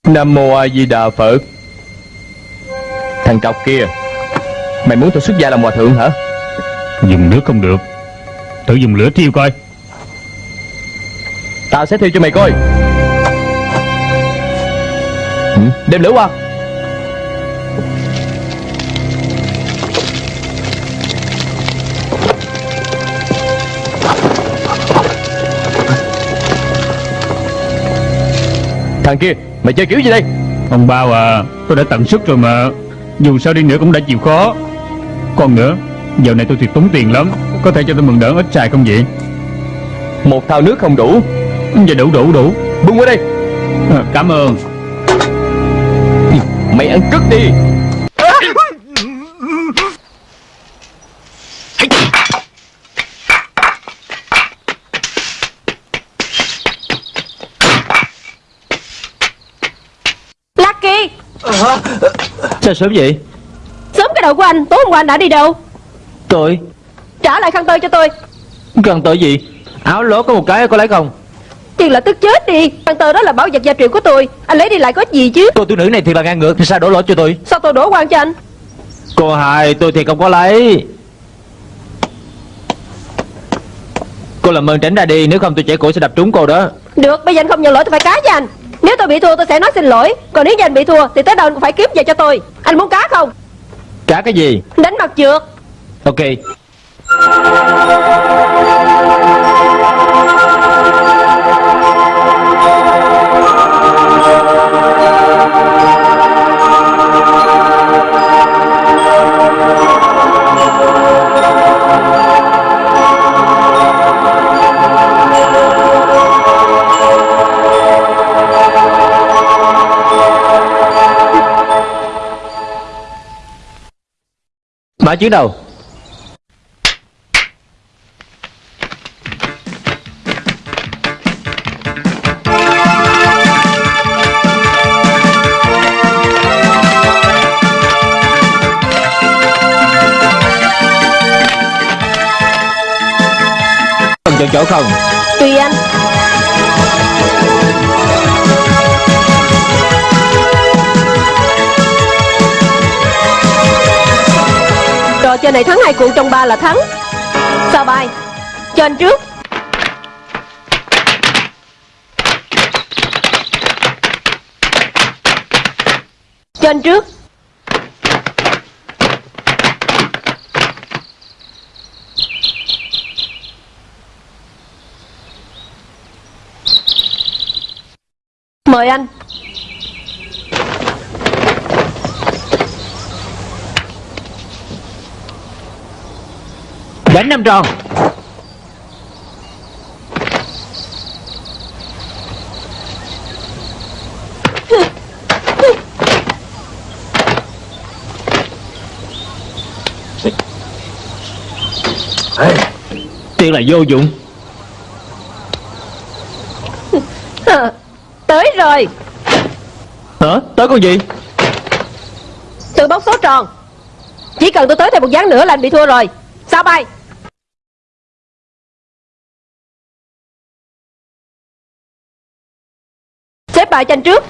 Nam Mô A Di Đà Phật. Thằng trọc kia Mày muốn tôi xuất gia làm hòa thượng hả? Dùng nước không được. Thử dùng lửa thiêu coi. Tao sẽ thiêu cho mày coi. Ừ, Đem lửa qua. Thằng kia Mày chơi kiểu gì đây? Ông bao à Tôi đã tận sức rồi mà. Dù sao đi nữa cũng đã chịu khó. Còn nữa Giờ này tôi thiệt tốn tiền lắm. Có thể cho tôi mượn đỡ ít xài không vậy? Một thao nước không đủ. Dạ đủ đủ đủ. Bưng qua đây. À, Cảm ơn. Mày ăn cứt đi Lucky Sao sớm vậy? Sớm cái đầu của anh Tối hôm qua anh đã đi đâu? Tôi? Trả lại khăn tơ cho tôi. Cần tới gì? Áo lố có một cái có lấy không? Tiền là tức chết đi. Khăn tơ đó là bảo vật gia truyền của tôi. Anh lấy đi lại có ích gì chứ? Cô tu nữ này thiệt là ngang ngược Sao đổ lỗi cho tôi? Sao tôi đổ quan cho anh? Cô hai tôi thiệt không có lấy. Cô làm ơn tránh ra đi Nếu không tôi trẻ cổ sẽ đập trúng cô đó. Được bây giờ anh không nhận lỗi tôi phải cá với anh Nếu tôi bị thua tôi sẽ nói xin lỗi. Còn nếu như anh bị thua thì tới đâu anh cũng phải kiếm về cho tôi. Anh muốn cá không? Trả cái gì? Đánh mặt trượt. Ok Mã chuyến đầu. Cụ trong ba là thắng. Sao bài? Cho anh trước. Cho anh trước. Mời anh. Đánh năm tròn Tiền là vô dụng. Tới rồi. Hả? Tới con gì? Tự bóc số tròn. Chỉ cần tôi tới thêm một ván nữa là anh bị thua rồi. Sao bay Xếp bài cho anh trước.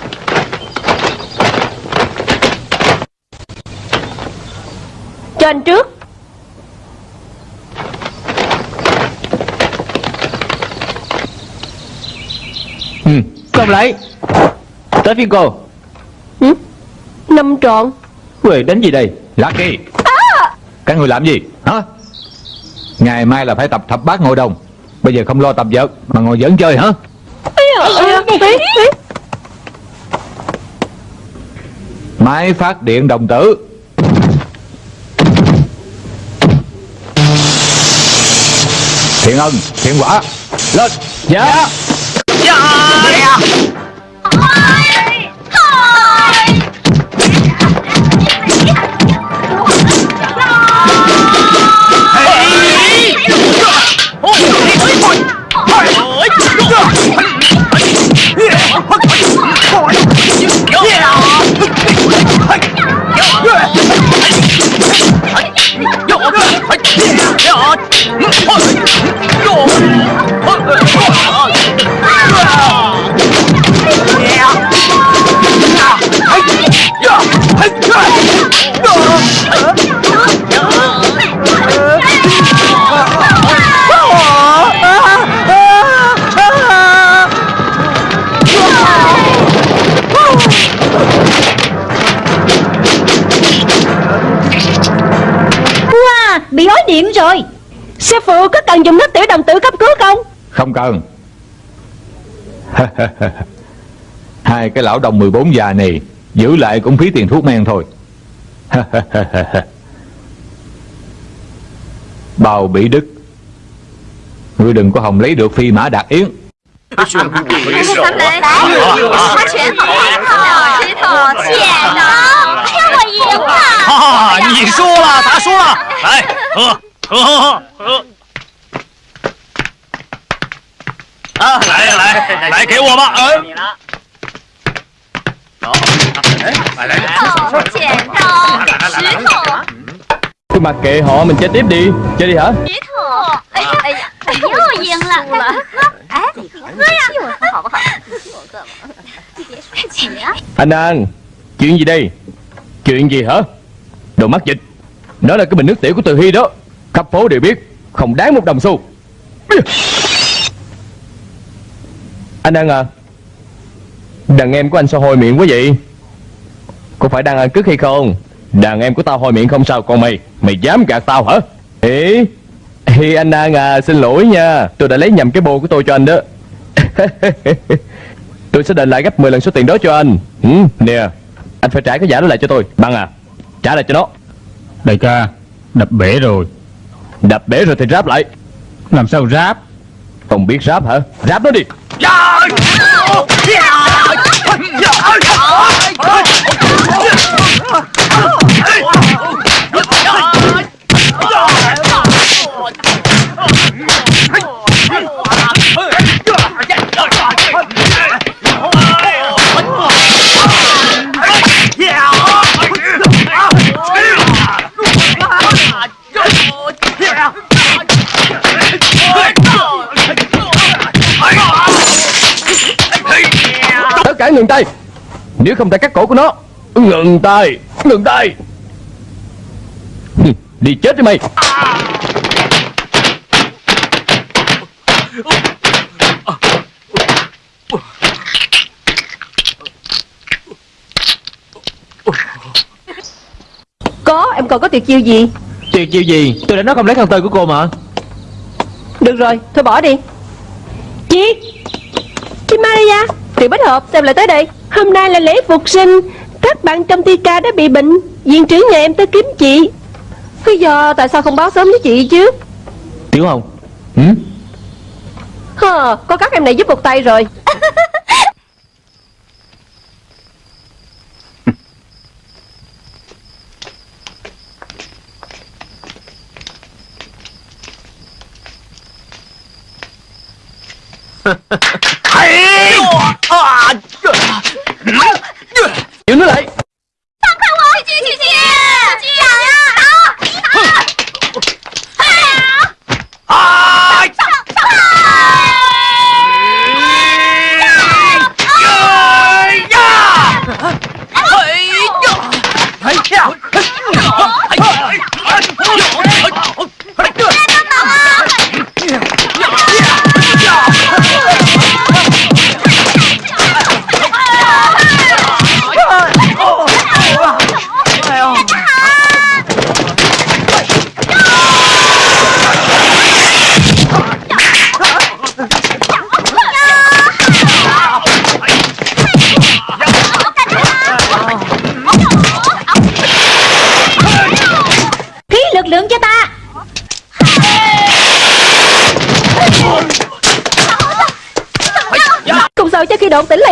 Cho anh trước. Ừ, không lấy? Tới phiên cô. Ừ? Năm tròn Quê đánh gì đây? Lucky Các người làm gì? Hả? Ngày mai là phải tập thập bát ngồi đồng. Bây giờ không lo tập vợt Mà ngồi giỡn chơi hả Máy phát điện đồng tử. Thiện ân, thiện quả Lên. Dạ Wow Bị ói niệm rồi. Sư phụ có cần dùng nước tiểu đồng tử cấp cứu không? Không cần. [laughs] Hai cái lão đồng 14 già này Giữ lại cũng phí tiền thuốc men thôi. [laughs] Bào bị đức. Ngươi đừng có hòng lấy được phi mã đạt yến. 他们来，他拳好好，石头剪刀，哎呀，我赢了！哈，你输了，他输了，来喝喝喝喝。啊，来来来，给我吧，嗯。走，来来来，头剪刀，石头，cứ mặc kệ họ mình chơi tiếp đi. Chơi đi hả? Anh an chuyện gì đây? Chuyện gì hả? Đồ mắt dịch. Đó là cái bình nước tiểu của từ hy đó. Khắp phố đều biết không đáng một đồng xu. Anh ăn à đàn em của anh sao hôi miệng quá vậy? Có phải đang ăn cứt hay không? Đàn em của tao hôi miệng không sao Còn mày Mày dám gạt tao hả Ê Hi anh An à Xin lỗi nha Tôi đã lấy nhầm cái bô của tôi cho anh đó Tôi sẽ đền lại gấp 10 lần số tiền đó cho anh ừ, Nè Anh phải trả cái giả đó lại cho tôi Bằng à Trả lại cho nó Đại ca Đập bể rồi Đập bể rồi thì ráp lại Làm sao ráp Không biết ráp hả Ráp nó đi ngừng tay. Nếu không ta cắt cổ của nó Ngừng tay Ngừng tay. Đi chết đi mày. Có em còn có tuyệt chiêu gì? Tuyệt chiêu gì? Tôi đã nói không lấy khăn tơi của cô mà. Được rồi thôi bỏ đi. Chị Chị Maria Tiểu Bách Hợp xem lại tới đây? Hôm nay là lễ phục sinh Các bạn trong thi ca đã bị bệnh. Viện trưởng nhà em tới kiếm chị. Lý do tại sao không báo sớm với chị chứ? Tiểu Hồng. Ừ? Hờ, có các em này giúp một tay rồi [laughs] Giữ nó lại.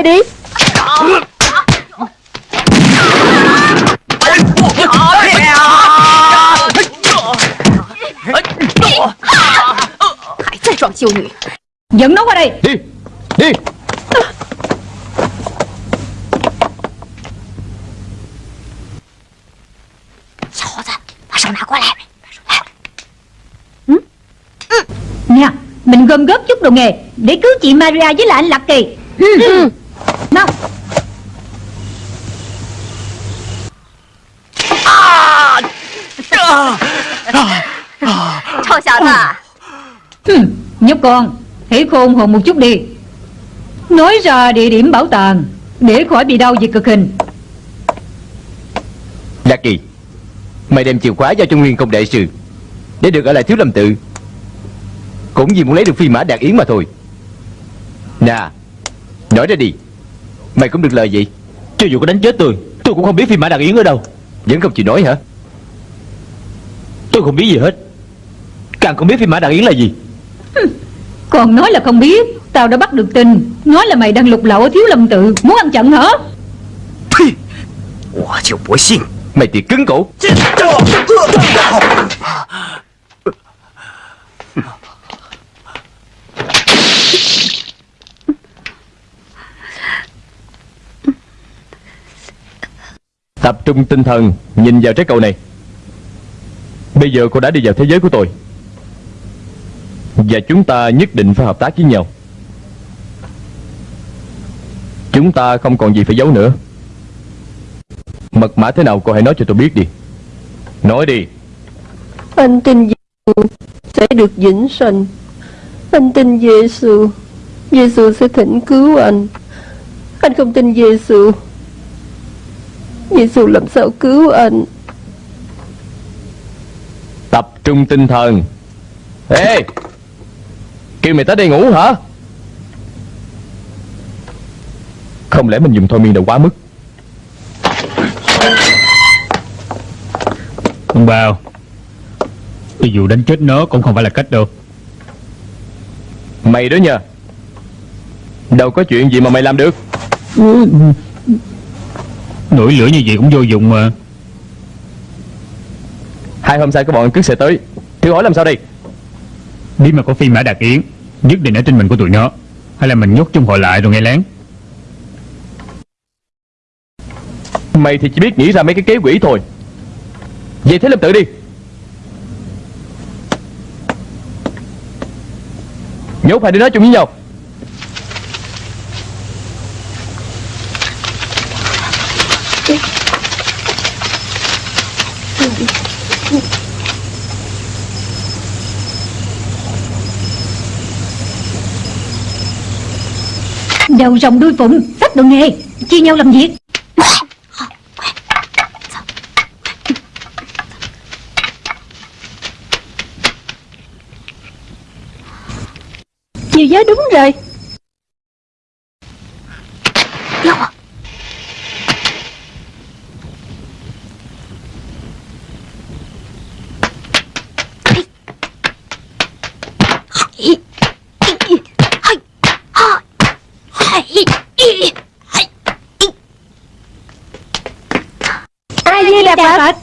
đi. Chiêu người Dẫn nó qua đây. Đi Đi. Ừ. ừ? Nè Mình gom góp chút đồ nghề Để cứu chị Maria với lại anh Lạc Kỳ. Con. Hãy khôn hồn một chút đi. Nói ra địa điểm bảo tàng Để khỏi bị đau vì cực hình. Lạc Kỳ Mày đem chìa khóa giao cho Nguyên Công Đại Sư Để được ở lại Thiếu Lâm Tự. Cũng vì muốn lấy được phi mã đạt yến mà thôi. Nè Nói ra đi. Mày cũng được lời gì Cho dù có đánh chết tôi Tôi cũng không biết phi mã Đạt Yến ở đâu. Vẫn không chịu nói hả? Tôi không biết gì hết. Càng không biết phi mã Đạt Yến là gì còn nói là không biết. Tao đã bắt được tin Nói là mày đang lục lậu ở thiếu lâm tự. Muốn ăn chặn hả? Mày thì cứng cổ. Tập trung tinh thần, Nhìn vào trái cầu này. Bây giờ cô đã đi vào thế giới của tôi. Và chúng ta nhất định phải hợp tác với nhau. Chúng ta không còn gì phải giấu nữa. Mật mã thế nào cô hãy nói cho tôi biết đi. Nói đi. Anh tin Giêsu sẽ được vĩnh sanh. Anh tin Giêsu Giêsu sẽ thỉnh cứu anh. Anh không tin Giêsu Giêsu làm sao cứu anh? Tập trung tinh thần. Ê Kêu mày tới đây ngủ hả? Không lẽ mình dùng thôi miên đã quá mức? Ông Bao Cho dù đánh chết nó cũng không phải là cách đâu. Mày đó nha. Đâu có chuyện gì mà mày làm được. Nổi lửa như vậy cũng vô dụng mà. Hai hôm sau các bọn cướp sẽ tới. Thử hỏi làm sao đây? Bí mật của phi mã đạt yến Nhất định ở trên mình của tụi nó. Hay là mình nhốt chung họ lại rồi nghe lén. Mày thì chỉ biết nghĩ ra mấy cái kế quỷ thôi. Vậy thế làm tự đi. Nhốt hai đứa nói chung với nhau. Đầu rồng đuôi phụng Sách đồ nghề. Chia nhau làm việc. Chiều giới đúng rồi. Ai di đà phật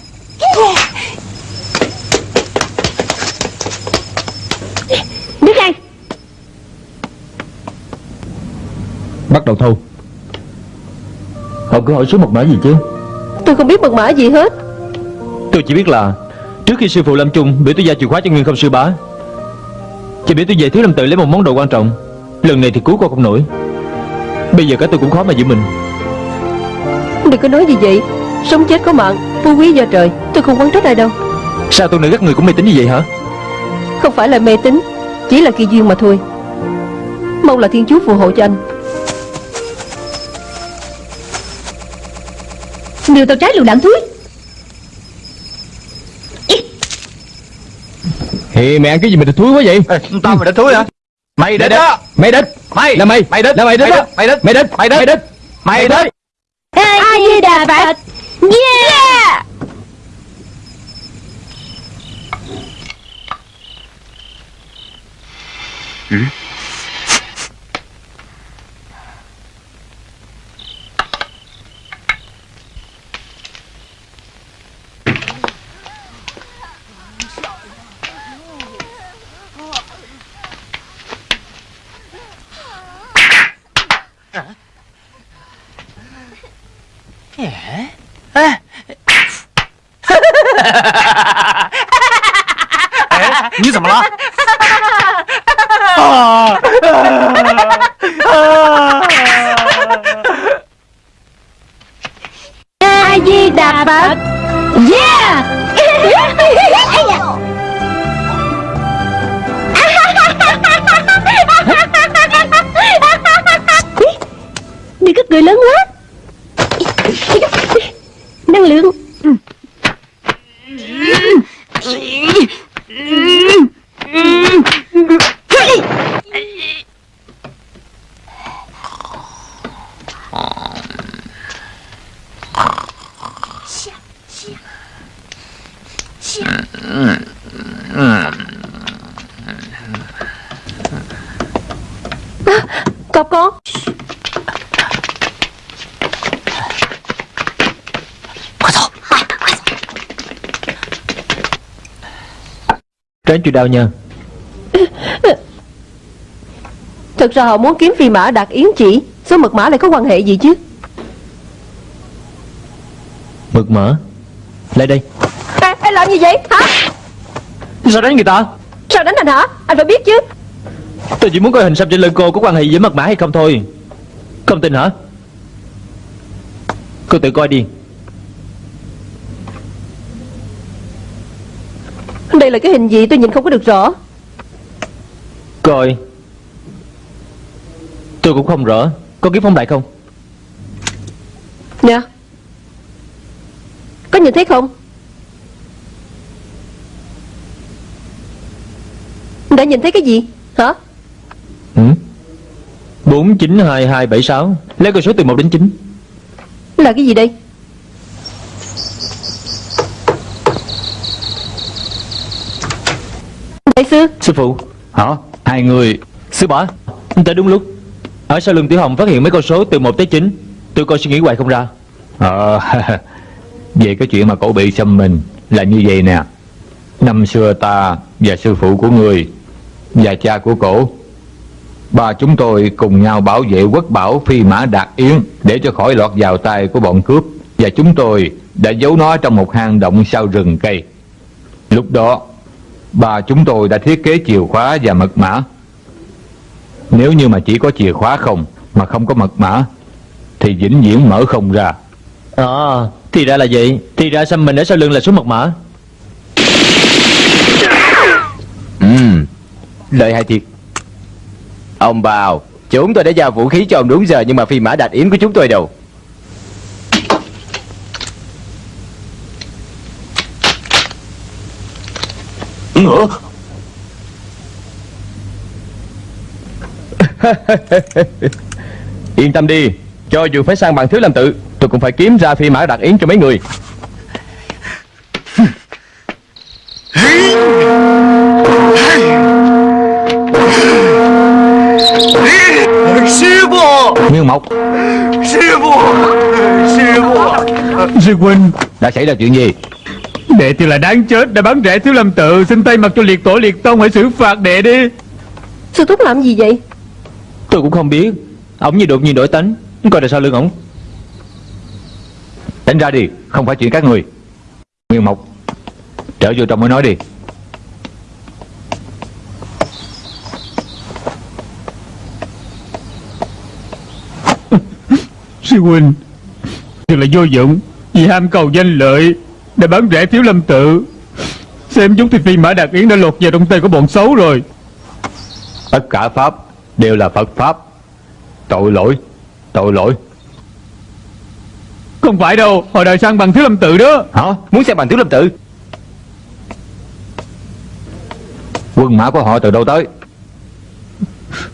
đứng đây. Bắt đầu thu. Họ cứ hỏi số mật mã gì chứ? Tôi không biết mật mã gì hết. Tôi chỉ biết là Trước khi sư phụ lâm chung Biểu tôi giao chìa khóa cho Nguyên không sư bá Chỉ biểu tôi về thiếu lâm tự lấy một món đồ quan trọng. Lần này thì cứu con không nổi. Bây giờ cả tôi cũng khó mà giữ mình. Đừng có nói gì vậy. Sống chết có mạng phú quý do trời tôi không quán trách ai đâu. Sao tôi này các người cũng mê tín như vậy hả? Không phải là mê tín chỉ là kỳ duyên mà thôi. Mong là thiên chúa phù hộ cho anh. Điều tao trái lựu đạn thúi. Thì mày ăn cái gì mà thúi quá vậy? Tao mày đã thúi hả? Mày đích đó! Mày đích Mày! Là mày. Mày đích! Là mày đích đó. Mày đích! Mày đích Mày đích! Mày đích Mày đích! A Di Đà Phật? Yeah A Tránh chịu đau nha. Thật ra họ muốn kiếm phi mã đạt yến chỉ số mật mã lại có quan hệ gì chứ? Mật mã? Lại đây. À, anh làm gì vậy? Hả? Sao đánh người ta? Sao đánh anh hả? Anh phải biết chứ. Tôi chỉ muốn coi hình xăm trên lưng cô có quan hệ gì với mật mã hay không thôi. Không tin hả? Cô tự coi đi là cái hình gì tôi nhìn không có được rõ. Coi. Tôi cũng không rõ. Có kiếm phóng đại không? Nè có nhìn thấy không? Đã nhìn thấy cái gì? Hả? Ừ? 492276 Lấy con số từ 1 đến 9 là cái gì đây đại sư Sư phụ. Hả? Hai người. Sư bá Tới đúng lúc. Ở sau lưng Tiểu Hồng phát hiện mấy con số từ 1 tới 9 Tôi coi suy nghĩ hoài không ra. Ờ [laughs] Về cái chuyện mà cổ bị xâm mình Là như vậy nè. Năm xưa ta và sư phụ của người Và cha của cổ Ba chúng tôi cùng nhau bảo vệ quốc bảo phi mã đạt yến Để cho khỏi lọt vào tay của bọn cướp. Và chúng tôi đã giấu nó trong một hang động sau rừng cây. Lúc đó Ba chúng tôi đã thiết kế chìa khóa và mật mã. Nếu như mà chỉ có chìa khóa không Mà không có mật mã Thì vĩnh viễn mở không ra. À Thì ra là vậy. Thì ra xăm mình ở sau lưng là số mật mã? Ừm Lợi hại thiệt. Ông bào Chúng tôi đã giao vũ khí cho ông đúng giờ Nhưng mà phi mã đạt yến của chúng tôi đâu nữa. [laughs] Yên tâm đi Cho dù phải sang bằng thiếu làm tự Tôi cũng phải kiếm ra phi mã đặc yến cho mấy người. Sư phụ Nguyên Mộc. Sư phụ Sư phụ Sư Huynh Đã xảy ra chuyện gì? Đệ thì là đáng chết Đã bắn rẻ thiếu lâm tự. Xin tay mặt cho liệt tổ liệt tông Hãy xử phạt đệ đi. Sư thúc làm gì vậy? Tôi cũng không biết. Ổng như đột nhiên đổi tánh. Coi là sao lưng ổng Tránh ra đi Không phải chuyện các người. Nguyên Mộc Trở vô trong mới nói đi. [laughs] Sư huynh Thật là vô dụng. Vì ham cầu danh lợi Đã bắn rẻ thiếu lâm tự. Xem chúng thì phi mã đạt yến đã lột vào trong tay của bọn xấu rồi. Tất cả Pháp Đều là Phật Pháp. Tội lỗi Tội lỗi. Không phải đâu Họ đòi sang bằng thiếu lâm tự đó. Hả? Muốn xem bằng thiếu lâm tự? Quân mã của họ từ đâu tới?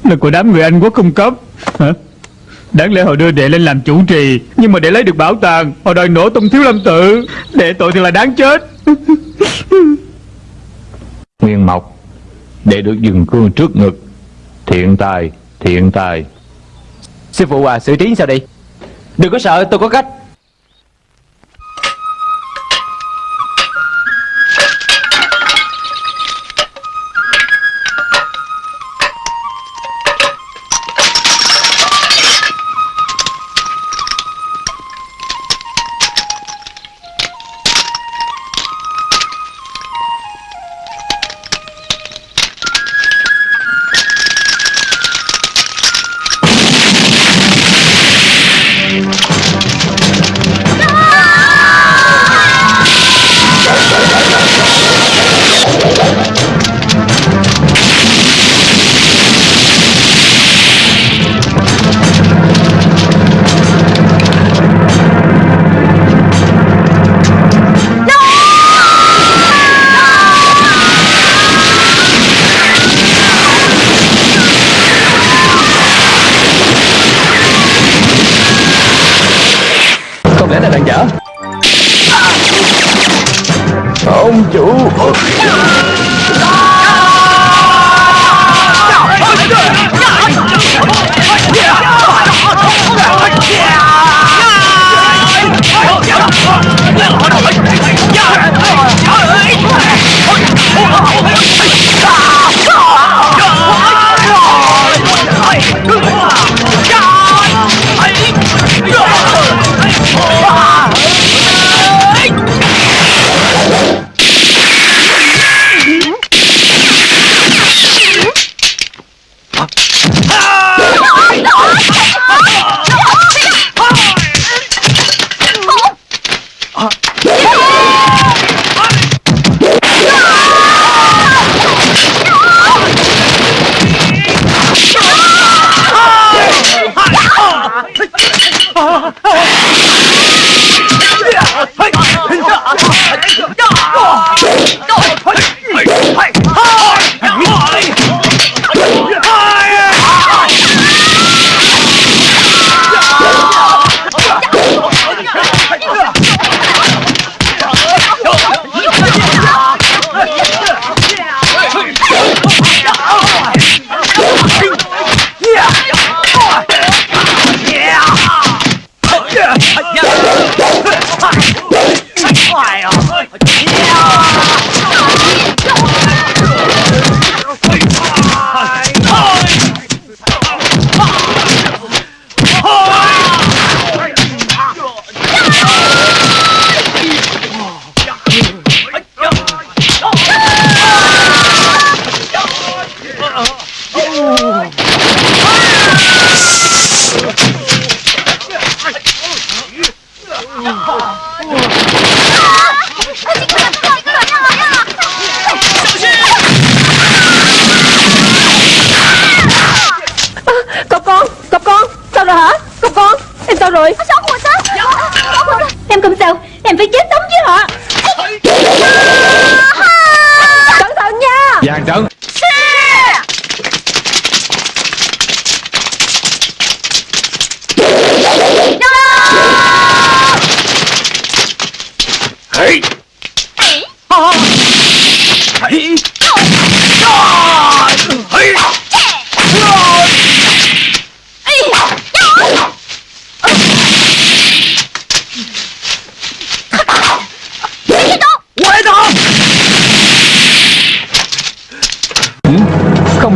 Là của đám người Anh quốc cung cấp. Hả Đáng lẽ họ đưa đệ lên làm chủ trì Nhưng mà để lấy được bảo tàng Họ đòi nổ tung thiếu lâm tự. Đệ tội thì là đáng chết. [laughs] Nguyên Mộc Để được dừng cương trước ngực. Thiện tài Thiện tài. Sư phụ à xử trí sao đây? Đừng có sợ tôi có cách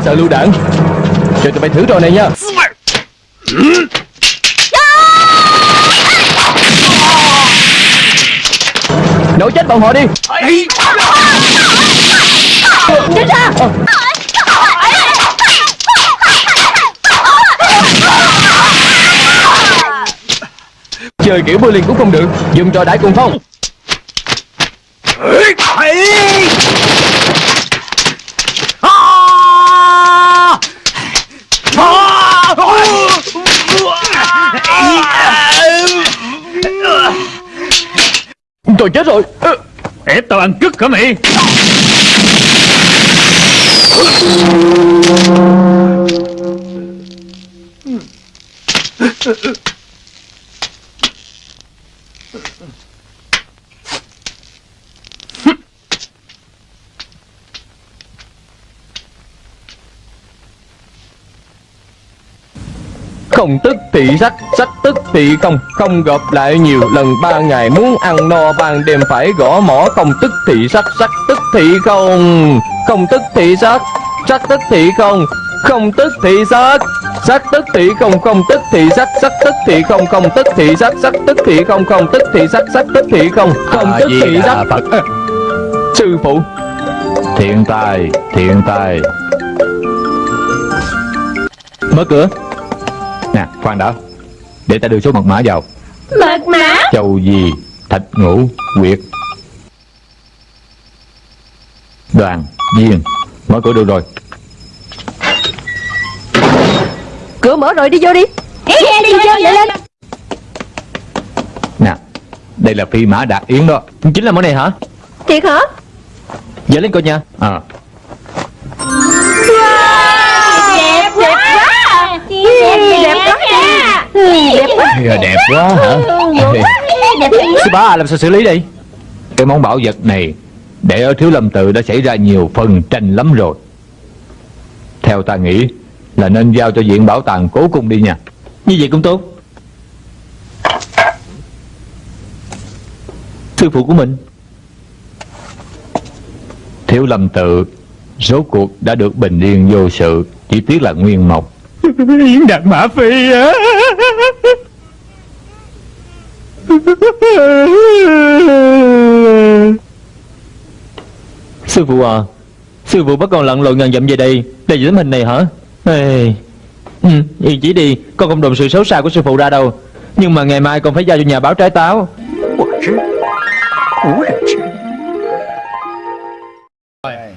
sợ lưu đạn Cho tụi bay thử trò này nha. Nổ chết bọn họ đi. Tránh ra Chơi kiểu bơi liền cũng không được. Dùng trò đại cùng phong. Tôi chết rồi. Ép tao ăn cứt hả mày? Không tức thì sách, sách tức thì không Không gặp lại nhiều lần ba ngày Muốn ăn no ban đêm phải gõ mỏ Không tức thì sách, sách tức thì không Không tức thì sách, sách tức thì không Không tức thì sách Sách tức thì không, không tức thì sách Sách tức thì không, không tức thì sách Sách tức thì không, không tức thì sách Sách tức thì không, không tức thì sách Phật Sư phụ Thiện tài, thiện tài Mở cửa khoan đã. Để ta đưa số mật mã vào. Mật mã? Châu gì, thạch ngũ, quyệt. Đoàn, viên Mở cửa được rồi. Cửa mở rồi đi vô đi. Đi đi vô vậy. lên. Nè, đây là phi mã đạt yến đó. Chính là món này hả? Thiệt hả? Dở lên coi nha. À, Đẹp quá! Đẹp quá! Đẹp quá Đẹp quá Đẹp quá hả? Sư bá à, làm sao xử lý đi Cái món bảo vật này Để ở Thiếu Lâm Tự đã xảy ra nhiều phần tranh lắm rồi. Theo ta nghĩ Là nên giao cho viện bảo tàng cố cung đi nha. Như vậy cũng tốt. Sư phụ của mình. Thiếu Lâm Tự Rốt cuộc đã được bình yên vô sự Chỉ tiếc là nguyên mộc. Yến Đạt Mã Phi á Sư phụ à Sư phụ bắt con lặn lội ngàn dặm về đây Để giữ tấm hình này hả? Ê, ừ, Yên chỉ đi Con không đồn sự xấu xa của sư phụ ra đâu. Nhưng mà ngày mai con phải giao cho nhà báo trái táo. 我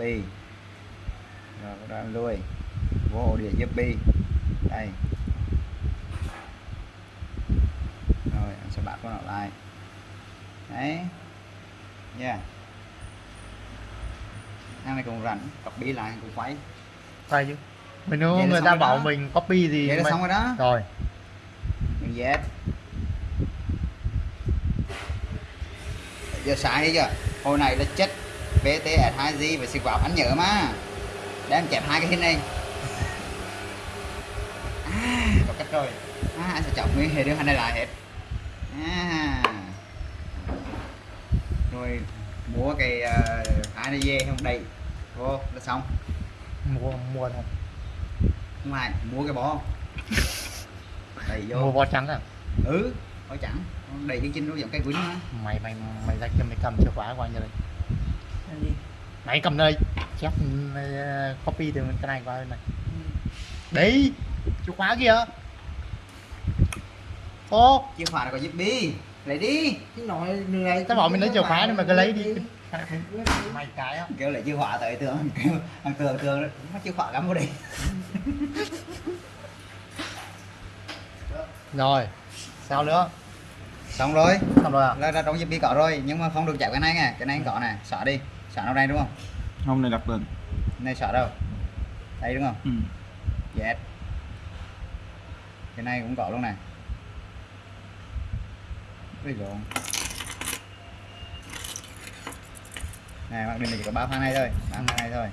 Copy Rồi đầu em lui Vô ổ đĩa giúp bi Đây. Rồi anh sẽ bắt con nó lại. Đấy. Yeah. Thằng này cũng rảnh Copy lại cũng quay. Phải chứ. Mình nếu người ta bảo đó. mình copy thì Vậy là mình- xong rồi đó. Rồi. Mình Z Giờ đi chưa Hồi này là chết VTS2G và xịt vào anh nhớ mà. Để em chẹp hai cái hình này. À có cách rồi. À, Anh sẽ chọn nguyên hệ điều hành này lại hết. À. Rồi mua cái uh, hai này về không? Đầy Vô là xong. Mua mua thôi. Không ai mua cái bó. Đầy vô. Mua bó trắng à? Ừ hỏi chẳng đầy cái chân nó giống cây quýnh mà Mày mày mày ra kia mày cầm chìa khóa qua như đây Mày cầm đây. Chép ờ, copy từ cái này qua bên này. Đấy Chìa khóa kìa Ô chìa khóa là có giúp bi lấy đi. Cái nói này Tao bảo mình lấy chìa khóa nhưng mà cứ lấy đi. Mày cái á. Kêu lấy chìa khóa tới tường. [laughs] Kêu thằng tường tường nó chìa khóa gắm vào đây Rồi Sao nữa? Xong rồi. Xong rồi à? Là, là trong giúp bi có rồi nhưng mà không được chạm cái này nè cái này anh có nè xóa đi xóa nó đây đúng không? Không này đặt lên này xóa đâu? Đây đúng không? Ừ. yes cái này cũng có luôn nè Ui lộn này mặc định là chỉ có ba thằng này thôi. Ba thằng này thôi